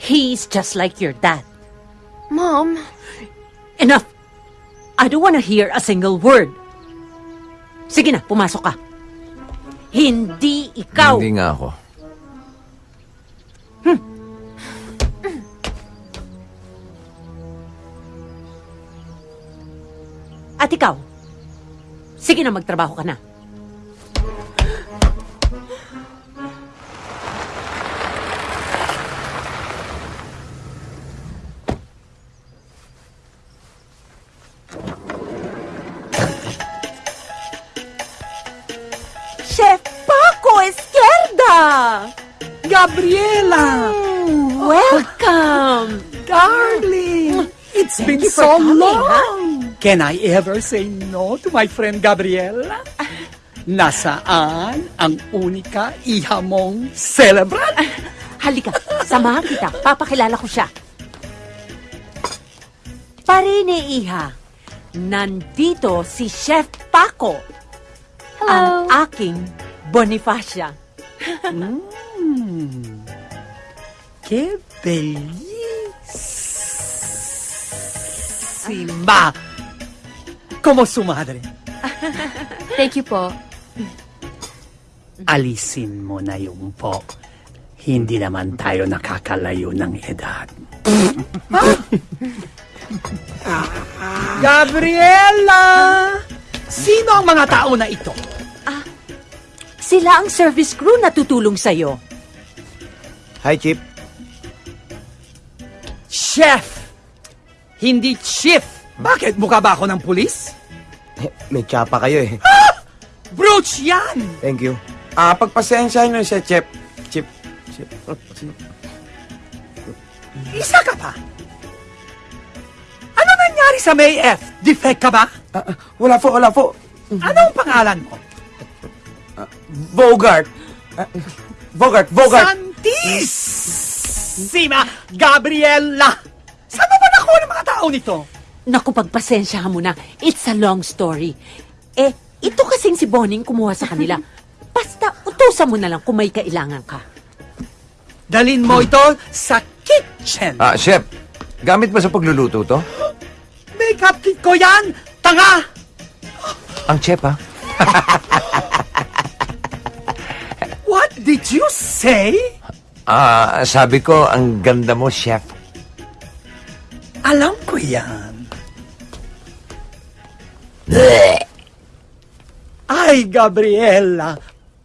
He's just like your dad. Mom? Enough! I don't wanna hear a single word. Sige na, pumasok ka. Hindi ikaw. Hindi nga ako. At ikaw, sige na magtrabaho ka na. Chef Paco Esquerda! Gabriela! Welcome! Darling! It's Thank been you for so coming, long! Can I ever say no to my friend Gabriela? Nasaan ang unika iha mong celebrant? Halika, samahan kita. Papakilala ko siya. Parine, Iha. Nandito si Chef Paco. Ang aking Bonifacia. Hmm. Qué bellísima. Como su madre. Thank you po. Alisin mo na yung po. Hindi naman tayo nakakalayo ng edad. Gabriela! Sino ang mga tao na ito? Sila ang service crew na tutulong sa'yo. Hi, Chip. Chef! Hindi chief! Bakit? Mukha ba ako ng pulis? May tsapa kayo eh. Brooch yan! Thank you. Ah, pagpasensyahan nyo siya, Chip. Chip. Chip. Chip. Isa ka pa! Ano nangyari sa May F? Defect ka ba? wala po, wala po. Anong pangalan mo? Bogart. Ah, Bogart, Bogart. Santissima Gabriela! Saan mo ba nakuha ng mga tao nito? Naku, pagpasensyahan mo na. It's a long story. Eh, ito kasing si Boning kumuha sa kanila. Basta, utusan mo na lang kung may kailangan ka. Dalin mo ito sa kitchen. Ah, chef, gamit ba sa pagluluto to? Makeup kit ko yan! Tanga! Ang chef, ha? What did you say? Ah, sabi ko, ang ganda mo, chef. Alam ko yan. Ay, Gabriela,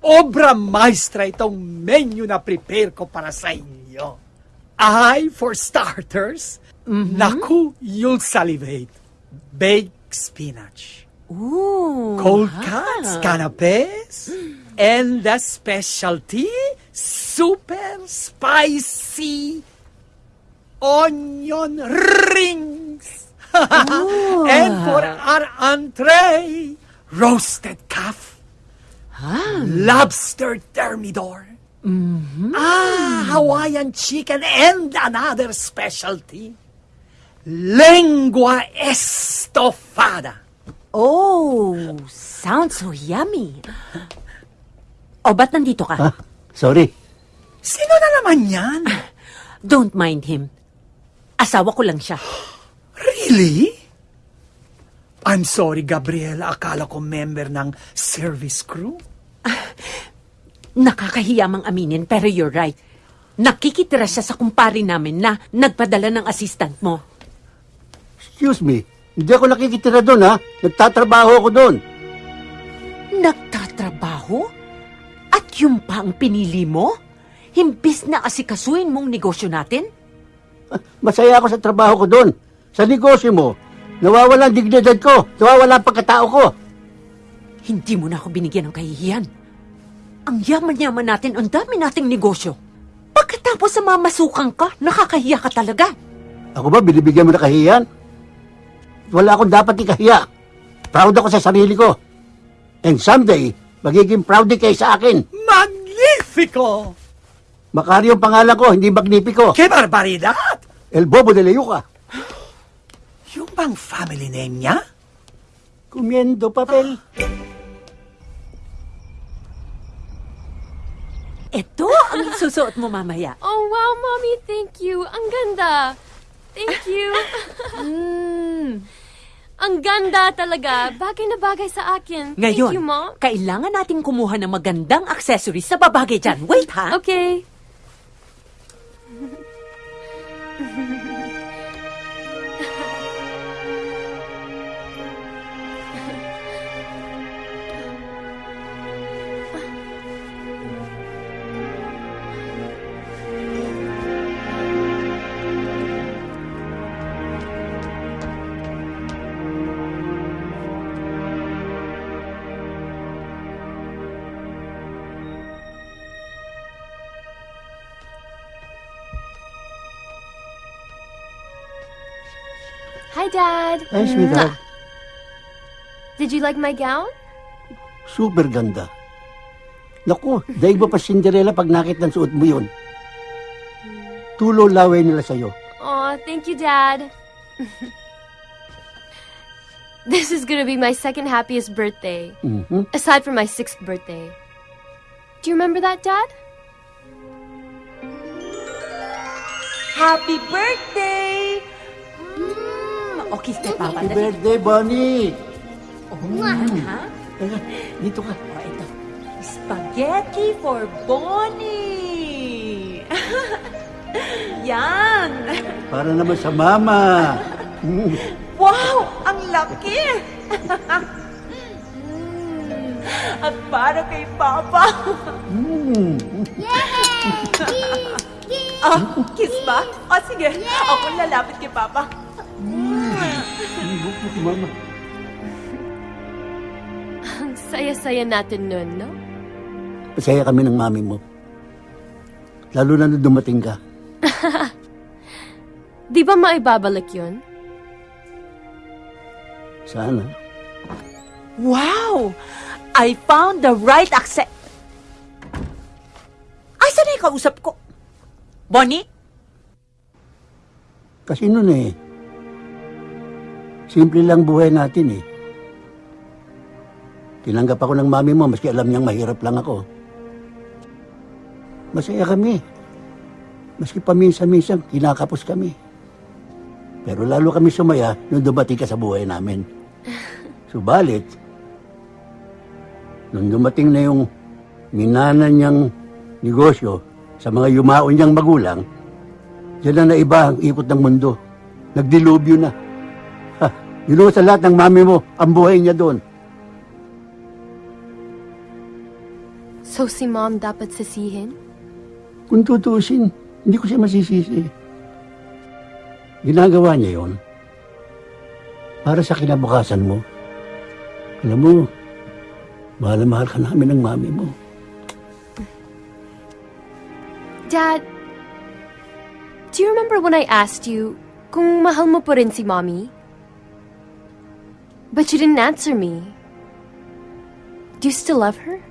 obra maestra itong menu na prepare ko para sa inyo. Ay, for starters, naku, you'll salivate. Baked spinach. Ooh. Cold cuts, canapes, and the specialty, super spicy onion rings. and for our entree, roasted calf, lobster thermidor, ah, Hawaiian chicken, and another specialty, lengua estofada. Oh, sounds so yummy. O, ba't nandito ka? Sorry. Sino na naman yan? Don't mind him. Asawa ko lang siya. Really? I'm sorry, Gabriela. Akala ko member ng service crew. Nakakahiya mang aminin, pero you're right. Nakikitira siya sa kumpare namin na nagpadala ng assistant mo. Excuse me. Hindi ako nakikitira doon, ha? Nagtatrabaho ako doon. Nagtatrabaho? At yung pa ang pinili mo? Himbis na asikasuin mong negosyo natin? Masaya ako sa trabaho ko doon. Sa negosyo mo, nawawala ang dignidad ko. Nawawala ang pagkatao ko. Hindi mo na ako binigyan ng kahihiyan. Ang yaman-yaman natin, ang dami nating negosyo. Pagkatapos sa mamasukan ka, nakakahiya ka talaga. Ako ba, binibigyan mo na kahiyan? Wala akong dapat ikahiya. Proud ako sa sarili ko. And someday, magiging proud din kayo sa akin. Magnifico! Macario ang pangalan ko, hindi Magnifico. ¡Qué barbaridad! El Bobo de Leyuca. Yung bang family name niya? Comiendo papel. Ito ang susuot mo mamaya. Oh, wow, Mommy. Thank you. Ang ganda. Thank you. Mm. Ang ganda talaga. Bagay na bagay sa akin. Ngayon, Thank you, Mom. kailangan natin kumuha ng magandang accessories sa babagay dyan. Wait, ha? Okay. Dad. Ay, sweetheart. Did you like my gown? Super ganda. Naku, daig mo pa Cinderella pag nakita ng suot mo yun. Tulo laway nila sa'yo. Aw, thank you, Dad. this is gonna be my second happiest birthday, Mhm. aside from my sixth birthday. Do you remember that, Dad? Happy birthday! Mm. O, kiss kay Papa. Happy Dali. birthday, Bonnie! Oh, ha? Dito ka. O, ito. Spaghetti for Bonnie! Yan! Para naman sa mama. Mm. Wow! Ang laki! Mm. At para kay Papa. Mm. Ah, kiss ba? O, sige. Ako lalapit kay Papa. Buko si mama. Ang saya-saya natin nun, no? Masaya kami ng mami mo. Lalo na nung dumating ka. Di ba maibabalik yun? Sana. Wow! I found the right accent. Ay, saan na yung kausap ko? Bonnie? Kasi nun eh, simple lang buhay natin eh. Tinanggap ako ng mami mo, maski alam niyang mahirap lang ako. Masaya kami. Maski paminsan-minsan, kinakapos kami. Pero lalo kami sumaya nung dumating ka sa buhay namin. Subalit, nung dumating na yung minana niyang negosyo sa mga yumaon niyang magulang, Diyan na naiba ang ikot ng mundo. Nagdilubyo na. Yun sa lahat ng mami mo, ang buhay niya doon. So si mom dapat sisihin? Kung tutuusin, hindi ko siya masisisi. Ginagawa niya yon para sa kinabukasan mo. Alam mo, mahal na mahal ka namin ng mami mo. Dad, do you remember when I asked you kung mahal mo pa rin si mommy? But you didn't answer me. Do you still love her?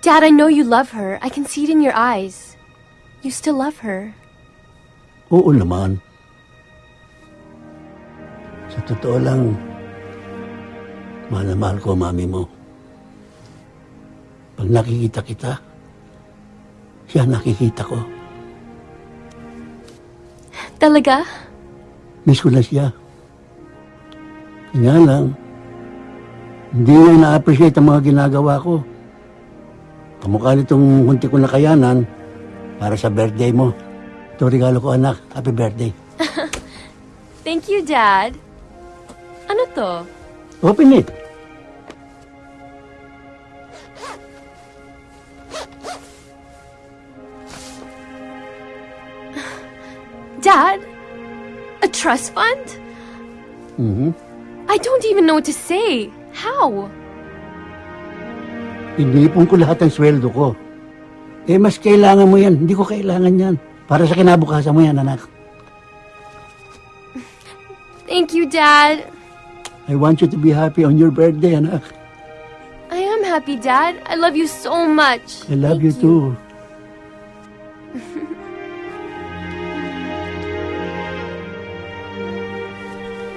Dad, I know you love her. I can see it in your eyes. You still love her. Oo naman. Sa totoo lang, mahal na mahal ko mami mo. Pag nakikita kita, siya nakikita ko. Talaga? Miss ko na siya. Kaya lang, hindi niya na-appreciate ang mga ginagawa ko. Kamukha nitong hunti ko na kayanan para sa birthday mo. Ito regalo ko anak. Happy birthday. Thank you, Dad. Ano to? Open it. Dad? Trust fund? Mhm. I don't even know what to say. How? Inipon ko lahat ng sweldo ko. Eh, mas kailangan mo yan. Hindi ko kailangan yan. Para sa kinabukasan mo yan, anak. Thank you, Dad. I want you to be happy on your birthday, anak. I am happy, Dad. I love you so much. I love you too.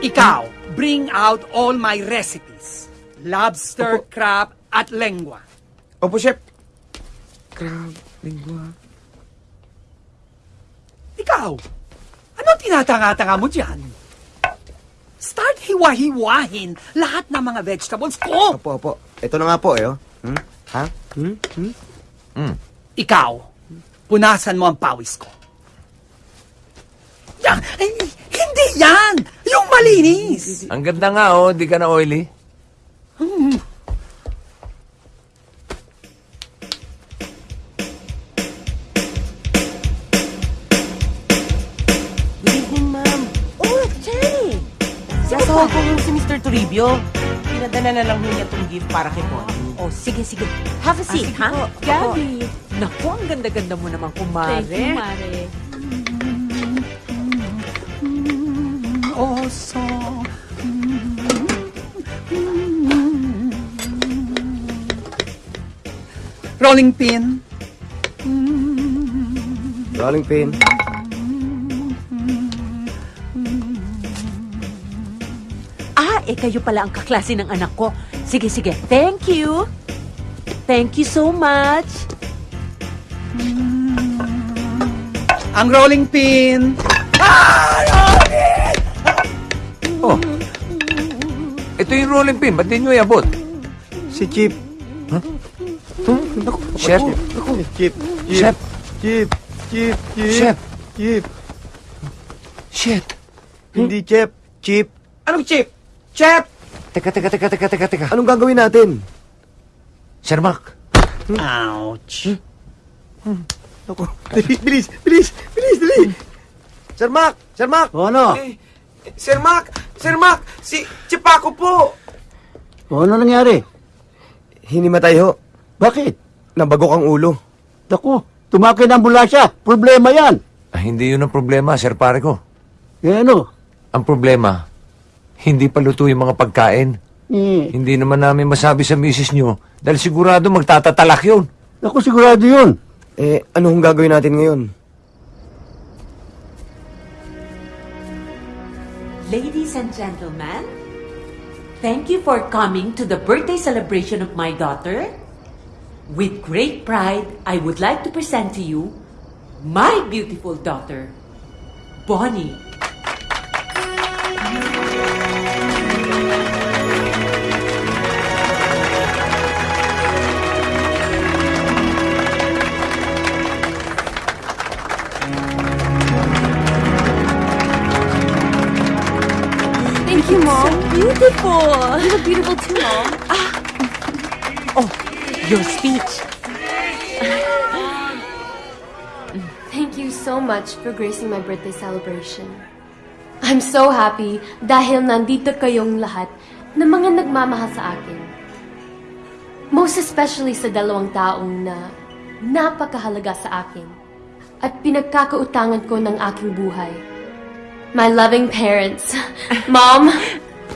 Ikaw, bring out all my recipes. Lobster, crab, at lengua. Opo, chef. Crab, lingua. Ikaw, anong tinatanga-tanga mo dyan? Start hiwa-hiwahin lahat ng mga vegetables ko. Opo, opo. Ito na nga po, eh. oh. Hmm? Ha? Hmm? Hmm? Ikaw, punasan mo ang pawis ko. Yan, ay, hindi yan! Yung malinis! Ang ganda nga, oh. Di ka na oily. Hmm. Good evening, ma'am. Oh, Jenny! Sasawag ko yung si Mr. Toribio. Pinadala na lang niya itong gift para kay Bonnie. Oh, sige, sige. Have a seat, ha? po. Gabi. Naku, ang ganda-ganda mo naman, kumare. Thank you, Mare. Oso. Rolling pin. Rolling pin. Ah, eh kayo pala ang kaklase ng anak ko. Sige, sige. Thank you. Thank you so much. ang rolling pin. Oh. Ito yung rolling pin. Ba't di nyo iabot? Si Chip. Chef? Chip. Chef? Chip. Chip. Chip. Chef? Chip. Shit. Hindi Chip. Chip. Anong chip? Chef! Teka, teka, teka, teka, teka, teka. Anong gagawin natin? Sir Mac. Ouch. Ako. Bilis, bilis, bilis, bilis, dali. Sir Mac! Sir Mac! O ano? Eh, Sir Mac! Sir Mac! Si Chipako po! O ano nangyari? Hinimatay ho. Bakit? Nabagok ang ulo. Naku, tumakay ng ambulansya. Problema yan. Ah, hindi yun ang problema, Sir Pare ko. Eh ano? Ang problema, hindi pa luto yung mga pagkain. Eh, Hindi naman namin masabi sa misis nyo dahil sigurado magtatatalak yun. naku, sigurado yun. Eh, ano hong gagawin natin ngayon? Ladies and gentlemen, thank you for coming to the birthday celebration of my daughter. With great pride, I would like to present to you my beautiful daughter, Bonnie. Beautiful. You look beautiful too, Mom. Oh, your speech. Thank you so much for gracing my birthday celebration. I'm so happy dahil nandito kayong lahat na mga nagmamahal sa akin. Most especially sa dalawang taong na napakahalaga sa akin at pinagkakautangan ko ng aking buhay. My loving parents, Mom,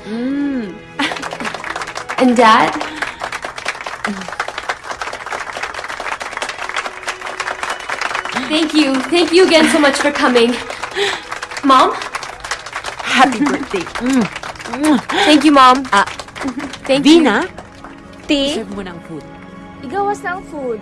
and Dad. Thank you. Thank you again so much for coming. Mom? Happy birthday. Thank you, Mom. Ah, Thank you. Vina, Ti, serve mo ng food. igawas ng food.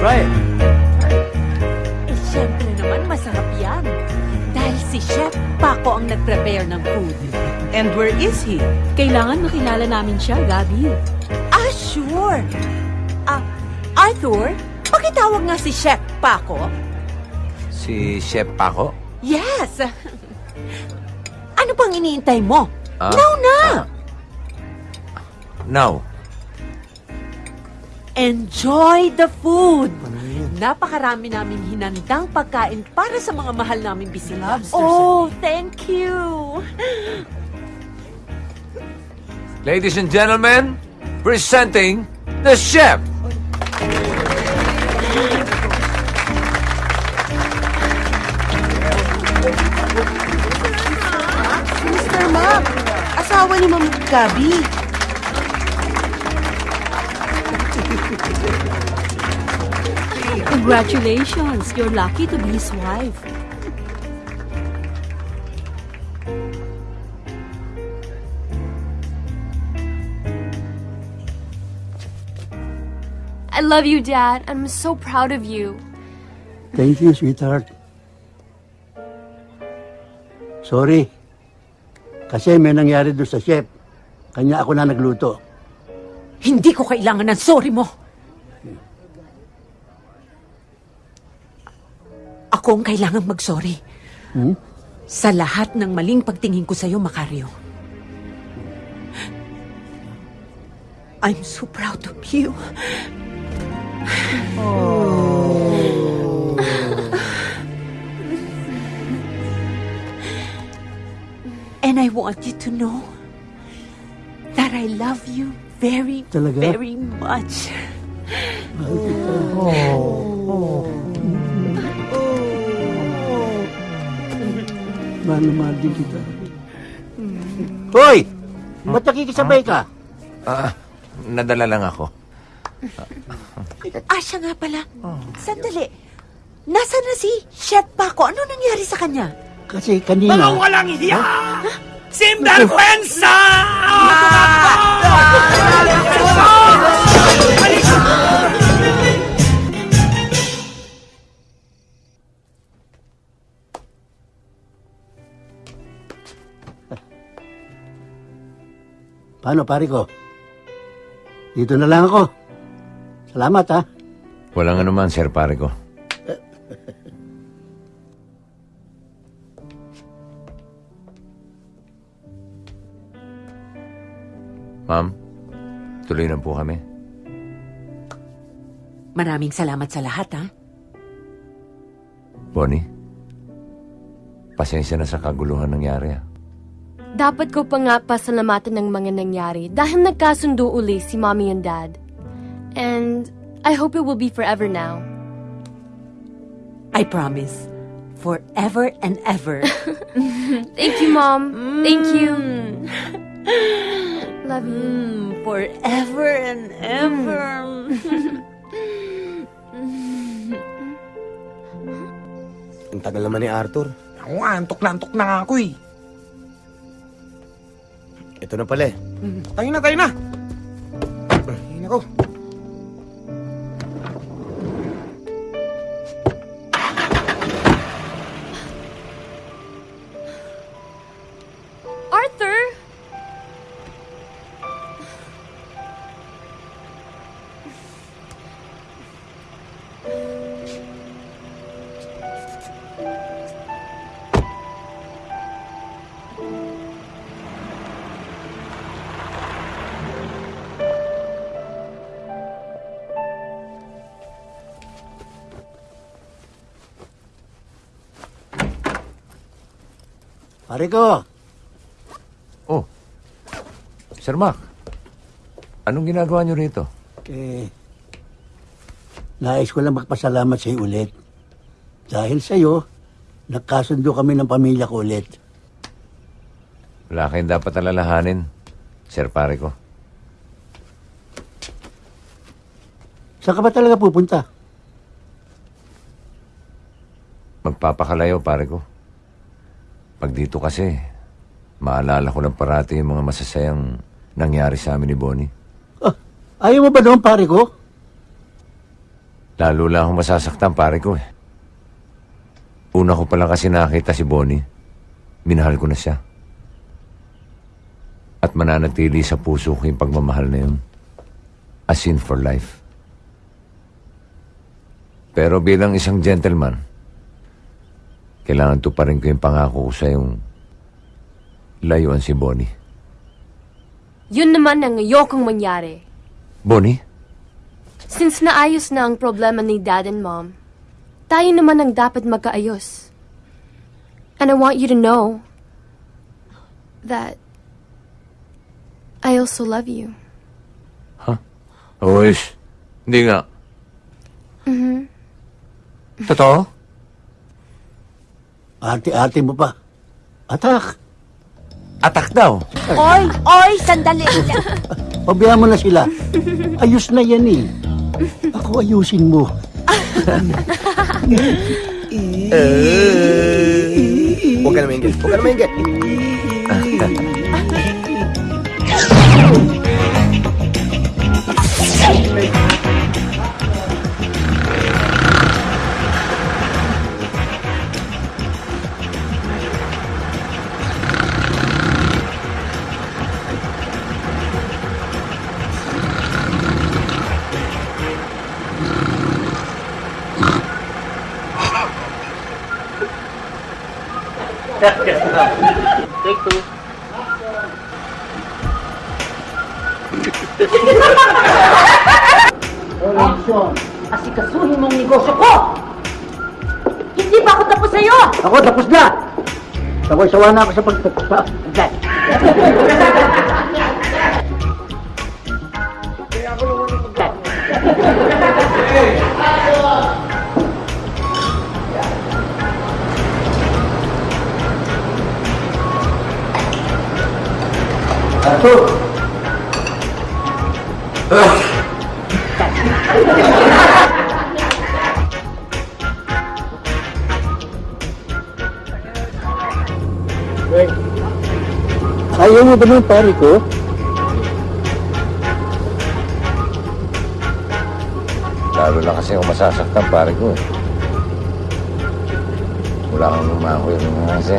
Try it. Eh, syempre naman, masarap yan. Dahil si Chef Paco ang nag-prepare ng food. And where is he? Kailangan makilala namin siya, Gabi. Ah, sure. Ah, Arthur, pakitawag nga si Chef Paco. Si Chef Paco? Yes. Ano pang iniintay mo? Ah, Now na! Now. Enjoy the food! Napakarami namin hinandang pagkain para sa mga mahal naming bisita. Oh, thank you! Ladies and gentlemen, presenting the chef. Mr. Mac, asawa ni Ma'am Gabi. Congratulations! You're lucky to be his wife. I love you, Dad. I'm so proud of you. Thank you, sweetheart. Sorry. Kasi may nangyari doon sa chef. Kanya ako na nagluto. Hindi ko kailangan ng sorry mo. Ako ang kailangan mag-sorry. Hmm? Sa lahat ng maling pagtingin ko sa'yo, Macario. I'm so proud of you. And I want you to know that I love you very, Talaga? very much. Mahal na mahal din kita. Hoy! Ba't nakikisabay ka? Ah, nadala lang ako. Ah, siya nga pala. Sandali. Nasaan na si Chef Paco? Ano nangyari sa kanya? Kasi kanina... Mga walang hiya! Sinvergüenza! Paano, pare ko? Dito na lang ako. Salamat, ha? Walang anuman, sir, pare ko. Ma'am, tuloy na po kami. Maraming salamat sa lahat, ha? Bonnie, pasensya na sa kaguluhan nangyari. ah. Dapat ko pa nga pasalamatan ng mga nangyari dahil nagkasundo uli si mommy and dad. And I hope it will be forever now. I promise. Forever and ever. Thank you, Mom. Thank you. Love you. Mm, forever and ever. Ang tagal naman ni Arthur. Ako antok na antok na ako eh. Ito na pala eh. Tayo na, tayo na. Ay, nako. Pare ko, Oh, Sir Mac, anong ginagawa niyo rito? eh, nais ko lang magpasalamat sa iyo ulit. Dahil sa iyo, nagkasundo kami ng pamilya ko ulit. Wala kayong dapat alalahanin, Sir pare ko. Saan ka ba talaga pupunta? Magpapakalayo, pare ko. Pag dito kasi, maalala ko lang parati yung mga masasayang nangyari sa amin ni Bonnie. Ayaw mo ba doon, pare ko? Lalo lang akong masasaktan, pare ko eh. Una ko pala kasi nakita si Bonnie. Minahal ko na siya. At mananatili sa puso ko yung pagmamahal na yun. A sin for life. Pero bilang isang gentleman, kailangan tuparin ko yung pangako ko sa yung layuan si Bonnie. Yun naman ang ayokong mangyari. Bonnie? Since naayos na ang problema ni dad and mom, tayo naman ang dapat magkaayos. And I want you to know that I also love you. Uwis, hindi nga. Mhm. Totoo? Ate-ate mo pa. Atak! Atak daw. Oy, oy, sandali. Pabayaan mo na sila. Ayos na yan eh. Ako ayusin mo. Huwag ka na maingit. Huwag ka na maingit. Take two. Action! Asikasuhin mong negosyo ko! Hindi pa ako tapos sa'yo! Ako tapos na! Saway-sawa na ako sa pagtatapa. satu uh. Ayo ini benar pariku. Lalo na kasi ako masasaktan, pare ko eh. Wala kang lumangoy ng mga kasi.